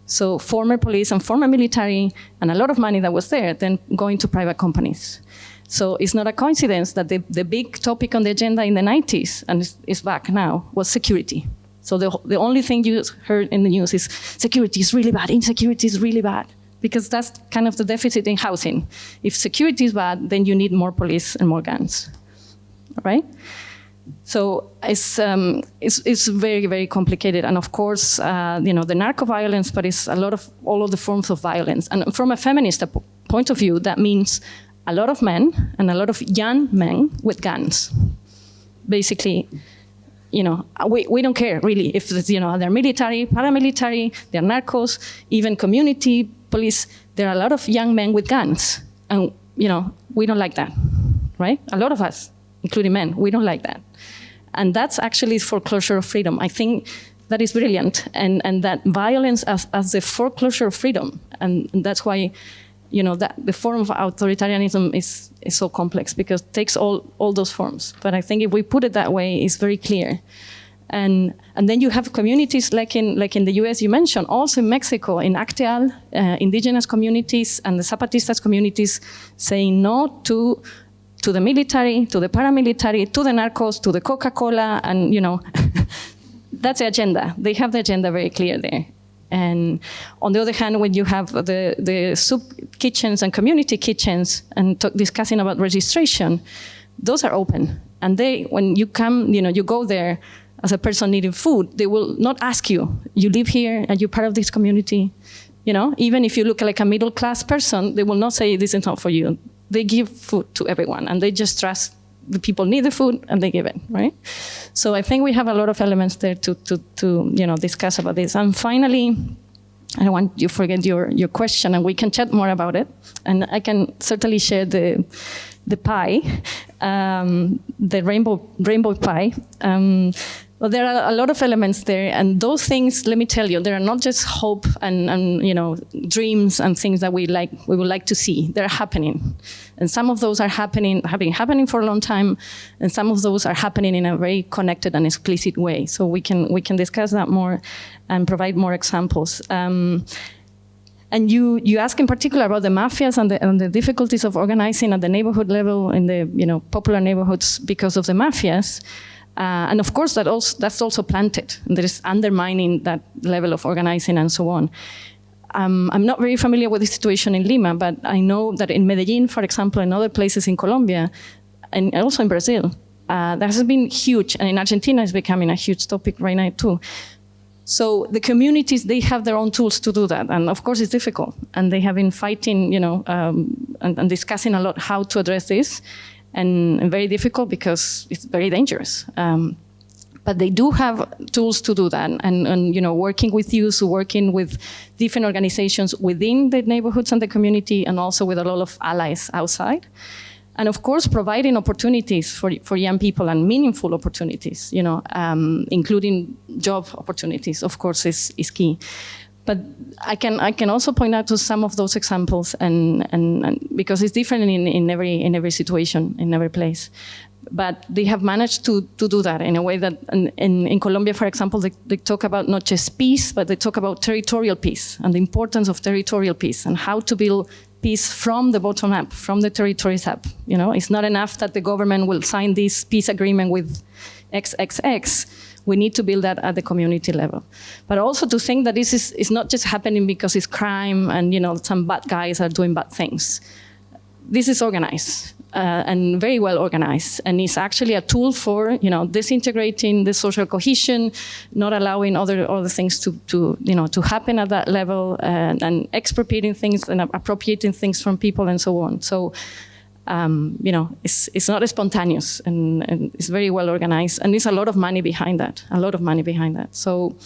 Speaker 13: So former police and former military and a lot of money that was there then going to private companies. So it's not a coincidence that the, the big topic on the agenda in the 90s, and it's, it's back now, was security. So the, the only thing you heard in the news is security is really bad, insecurity is really bad because that's kind of the deficit in housing. If security is bad, then you need more police and more guns, right? So it's, um, it's, it's, very, very complicated. And of course, uh, you know, the narco violence, but it's a lot of, all of the forms of violence. And from a feminist point of view, that means a lot of men and a lot of young men with guns. Basically, you know, we, we don't care really if, you know, they're military, paramilitary, they're narcos, even community police, there are a lot of young men with guns. And, you know, we don't like that, right? A lot of us, including men, we don't like that. And that's actually foreclosure of freedom. I think that is brilliant. And, and that violence as, as the foreclosure of freedom. And, and that's why, you know, that the form of authoritarianism is, is so complex because it takes all, all those forms. But I think if we put it that way, it's very clear. And, and then you have communities like in, like in the US you mentioned, also in Mexico, in Acteal, uh, indigenous communities and the Zapatistas communities saying no to, to the military, to the paramilitary, to the narcos, to the Coca-Cola, and you know, that's the agenda. They have the agenda very clear there. And on the other hand, when you have the, the soup kitchens and community kitchens and discussing about registration, those are open. And they, when you come, you know, you go there, as a person needing food, they will not ask you, you live here and you're part of this community. You know, even if you look like a middle class person, they will not say this is not for you. They give food to everyone and they just trust the people need the food and they give it, right? So I think we have a lot of elements there to, to, to you know, discuss about this. And finally, I don't want you to forget your, your question and we can chat more about it. And I can certainly share the, the pie, um, the rainbow, rainbow pie. Um, well, there are a lot of elements there, and those things, let me tell you, they are not just hope and, and you know dreams and things that we like we would like to see. They're happening, and some of those are happening have been happening for a long time, and some of those are happening in a very connected and explicit way. So we can we can discuss that more and provide more examples. Um, and you, you ask in particular about the mafias and the, and the difficulties of organizing at the neighborhood level in the you know popular neighborhoods because of the mafias. Uh, and of course, that also, that's also planted. There is undermining that level of organizing and so on. Um, I'm not very familiar with the situation in Lima, but I know that in Medellin, for example, and other places in Colombia, and also in Brazil, uh, that has been huge. And in Argentina, it's becoming a huge topic right now too. So the communities, they have their own tools to do that. And of course, it's difficult. And they have been fighting, you know, um, and, and discussing a lot how to address this and, very difficult because it's very dangerous. Um, but they do have tools to do that. And, and, you know working with youth working with different organizations within the neighborhoods and the community and also with a lot of allies outside. And of course providing opportunities for, for young people and meaningful opportunities you know um, including job opportunities of course is, is key but I can I can also point out to some of those examples, and, and, and because it's different in, in every in every situation in every place. But they have managed to, to do that in a way that in, in, in Colombia, for example, they, they talk about not just peace, but they talk about territorial peace and the importance of territorial peace and how to build peace from the bottom up, from the territories up. You know, it's not enough that the government will sign this peace agreement with XXX we need to build that at the community level. But also to think that this is, is not just happening because it's crime and you know some bad guys are doing bad things. This is organized. uh, and very well organized. And it's actually a tool for, you know, disintegrating the social cohesion, not allowing other, other things to, to, you know, to happen at that level and, and expropriating things and appropriating things from people and so on. So, um, you know, it's, it's not spontaneous and, and it's very well organized. And there's a lot of money behind that, a lot of money behind that. So,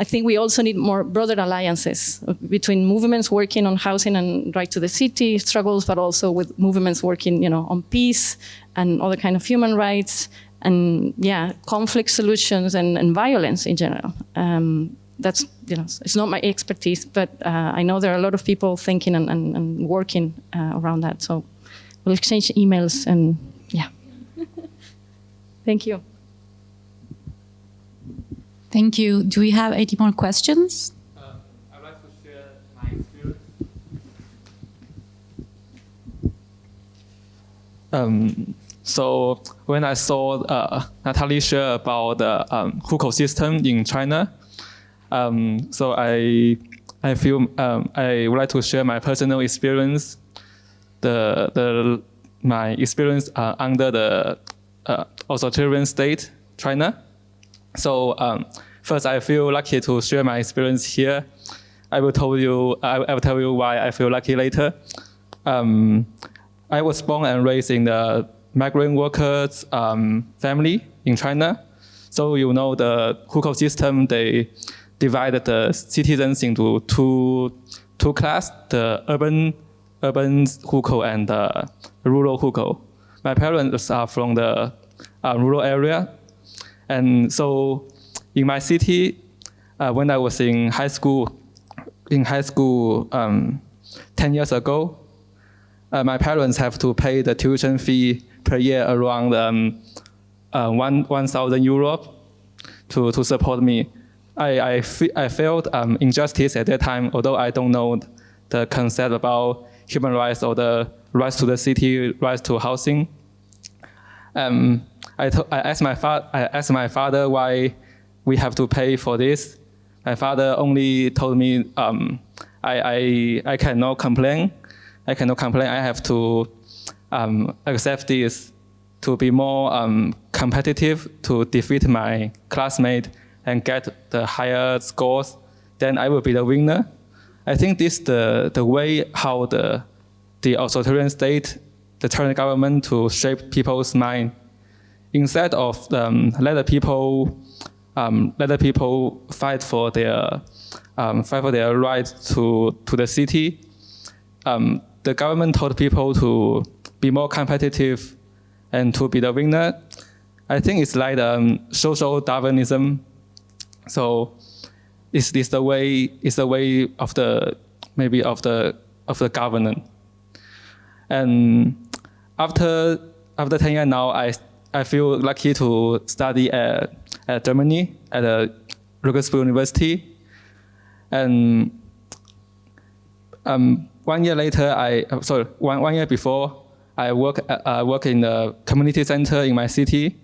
Speaker 13: I think we also need more broader alliances between movements working on housing and right to the city struggles, but also with movements working, you know, on peace and other kind of human rights and yeah, conflict solutions and, and violence in general. Um, that's, you know, it's not my expertise, but uh, I know there are a lot of people thinking and, and, and working uh, around that. So we'll exchange emails and yeah. Thank you.
Speaker 1: Thank you. Do we have any more questions? Uh, I'd like to share my experience.
Speaker 27: Um, so when I saw uh, Natalie share about the um, hukou system in China, um, so I I feel um, I would like to share my personal experience, the the my experience uh, under the uh, authoritarian state China. So um, first, I feel lucky to share my experience here. I will tell you. I, I will tell you why I feel lucky later. Um, I was born and raised in the migrant workers um, family in China. So you know the hukou system. They divided the citizens into two two class: the urban urban hukou and the rural hukou. My parents are from the uh, rural area, and so in my city, uh, when I was in high school, in high school um, 10 years ago, uh, my parents have to pay the tuition fee per year around um, uh, one 1,000 euro to, to support me. I, I, I felt um, injustice at that time, although I don't know the concept about human rights or the rights to the city, rights to housing. Um, I, I, asked my I asked my father why we have to pay for this. My father only told me um, I, I, I cannot complain. I cannot complain. I have to um, accept this to be more um, competitive, to defeat my classmate and get the higher scores. Then I will be the winner. I think this the the way how the the authoritarian state, the Chinese government to shape people's mind instead of um, let the people um, let the people fight for their um, fight for their right to to the city. Um, the government told people to be more competitive and to be the winner. I think it's like um, social Darwinism. So it's, it's the way it's the way of the maybe of the of the government. And after after 10 years now, I I feel lucky to study at, at Germany at a Regensburg University. And um, one year later, I uh, sorry, one, one year before, I work uh, work in the community center in my city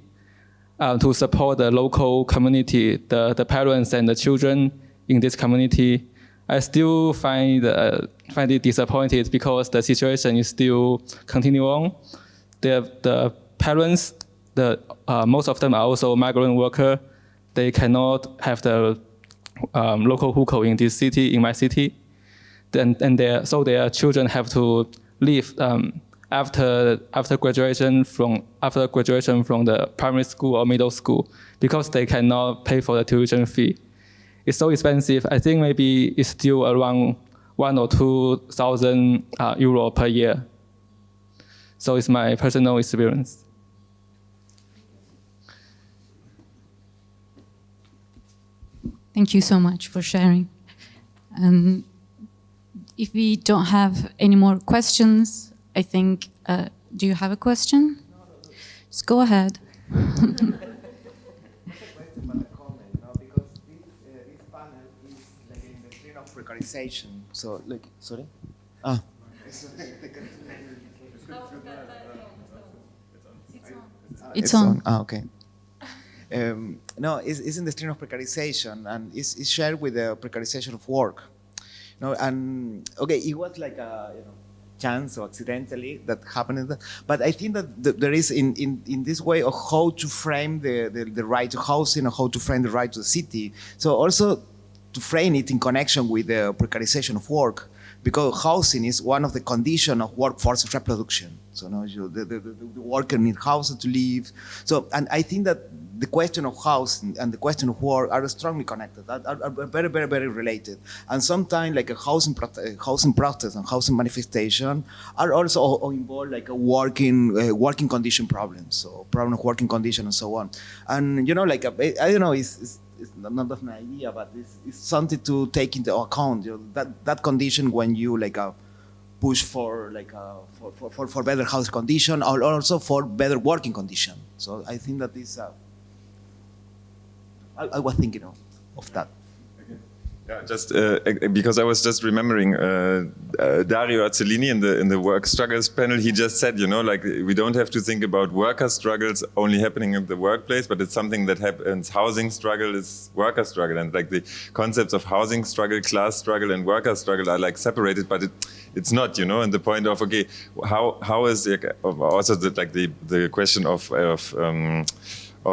Speaker 27: uh, to support the local community, the, the parents and the children in this community. I still find uh, find it disappointed because the situation is still continue on. The the parents the, uh, most of them are also migrant worker. They cannot have the um, local hukou in this city, in my city. Then, and their, so their children have to leave um, after, after graduation from after graduation from the primary school or middle school because they cannot pay for the tuition fee. It's so expensive. I think maybe it's still around one or two thousand uh, euro per year. So it's my personal experience.
Speaker 1: Thank you so much for sharing. Um, if we don't have any more questions, I think, uh, do you have a question? Just go ahead.
Speaker 25: precarization. So, look, sorry? Ah.
Speaker 1: It's on.
Speaker 25: Ah, okay. Um, no, it's, it's in the stream of precarization, and it's, it's shared with the precarization of work. No, and okay, it was like a, you know, chance or accidentally that happened. But I think that there is in, in, in this way of how to frame the, the, the right to housing or how to frame the right to the city. So also to frame it in connection with the precarization of work because housing is one of the conditions of workforce reproduction. So no, the, the, the, worker need housing to live. So, and I think that the question of housing and the question of work are strongly connected, are, are, very, very, very related. And sometimes like a housing, housing protest and housing manifestation are also involved like a working, uh, working condition problems, so problem of working condition and so on. And you know, like, I, I don't know, it's, it's it's not of my idea, but it's, it's, something to take into account. You know, that that condition when you like uh, push for like uh, for, for, for, for better house condition or also for better working condition. So I think that is. Uh, I, I, was thinking of, of that.
Speaker 23: Yeah, just uh, because I was just remembering uh, uh, Dario Azzellini in the in the work struggles panel. He just said, you know, like we don't have to think about worker struggles only happening in the workplace, but it's something that happens. Housing struggle is worker struggle, and like the concepts of housing struggle, class struggle, and worker struggle are like separated, but it, it's not, you know. And the point of okay, how how is like, also the, like the the question of of um,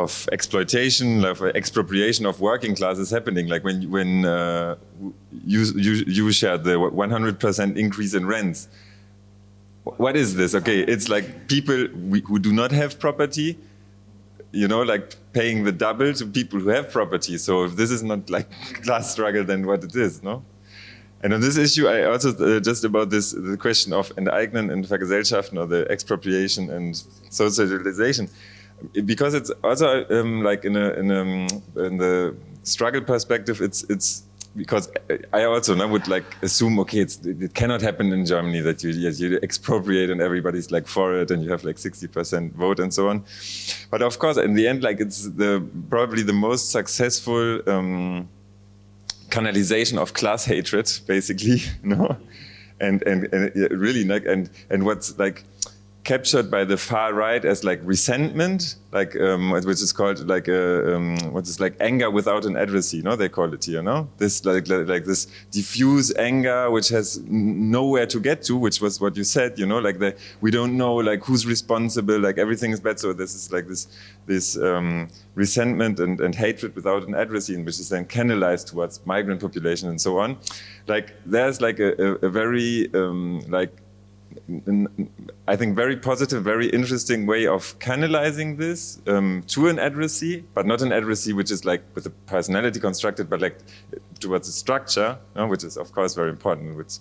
Speaker 23: of exploitation, of expropriation of working classes happening. Like when when uh, you, you you shared the 100% increase in rents. What is this? Okay, it's like people who do not have property, you know, like paying the double to people who have property. So if this is not like class struggle, then what it is, no? And on this issue, I also uh, just about this the question of Enteignen and Vergesellschaften or the expropriation and socialization because it's also um, like in a, in a in the struggle perspective, it's it's because I also now would like assume okay, it cannot happen in Germany that you you expropriate and everybody's like for it and you have like 60% vote and so on. But of course, in the end, like it's the probably the most successful um, canalization of class hatred, basically, know, and and, and really like and and what's like captured by the far right as like resentment, like um, which is called like a, um, what is like anger without an addressee, no? They call it here, no? This like, like, like this diffuse anger which has nowhere to get to, which was what you said, you know, like the, we don't know like who's responsible, like everything is bad. So this is like this this um, resentment and, and hatred without an addressee, which is then canalized towards migrant population and so on. Like there's like a, a, a very um, like I think, very positive, very interesting way of canalizing this um, to an addressee, but not an addressee which is like with a personality constructed, but like towards a structure, which is of course very important, which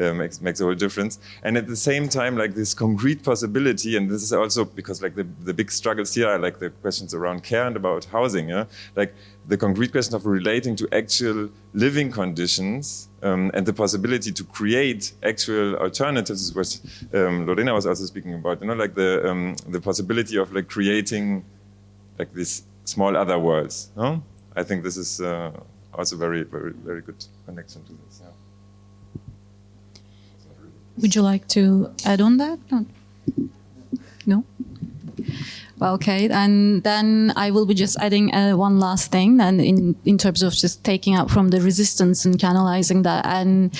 Speaker 23: uh, makes makes a whole difference. And at the same time, like this concrete possibility, and this is also because like the, the big struggles here are like the questions around care and about housing, yeah? like the concrete question of relating to actual living conditions um, and the possibility to create actual alternatives, which um, Lorena was also speaking about, you know, like the um, the possibility of like creating like these small other worlds. No? I think this is uh, also very, very, very good connection to this. Yeah.
Speaker 1: Would you like to add on that? No? no? Okay, and then I will be just adding uh, one last thing, and in in terms of just taking out from the resistance and canalizing that, and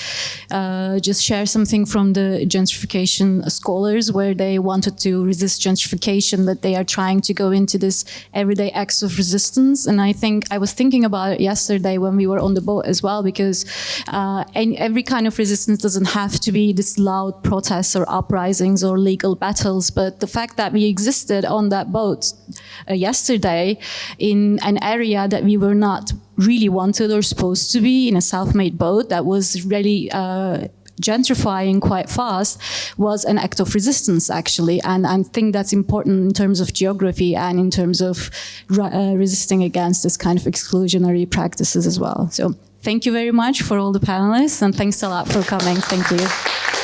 Speaker 1: uh, just share something from the gentrification scholars, where they wanted to resist gentrification, that they are trying to go into this everyday acts of resistance. And I think I was thinking about it yesterday when we were on the boat as well, because uh, every kind of resistance doesn't have to be this loud protests or uprisings or legal battles, but the fact that we existed on that boat uh, yesterday in an area that we were not really wanted or supposed to be in a self-made boat that was really uh, gentrifying quite fast was an act of resistance actually. And I think that's important in terms of geography and in terms of uh, resisting against this kind of exclusionary practices as well. So thank you very much for all the panelists and thanks a lot for coming. Thank you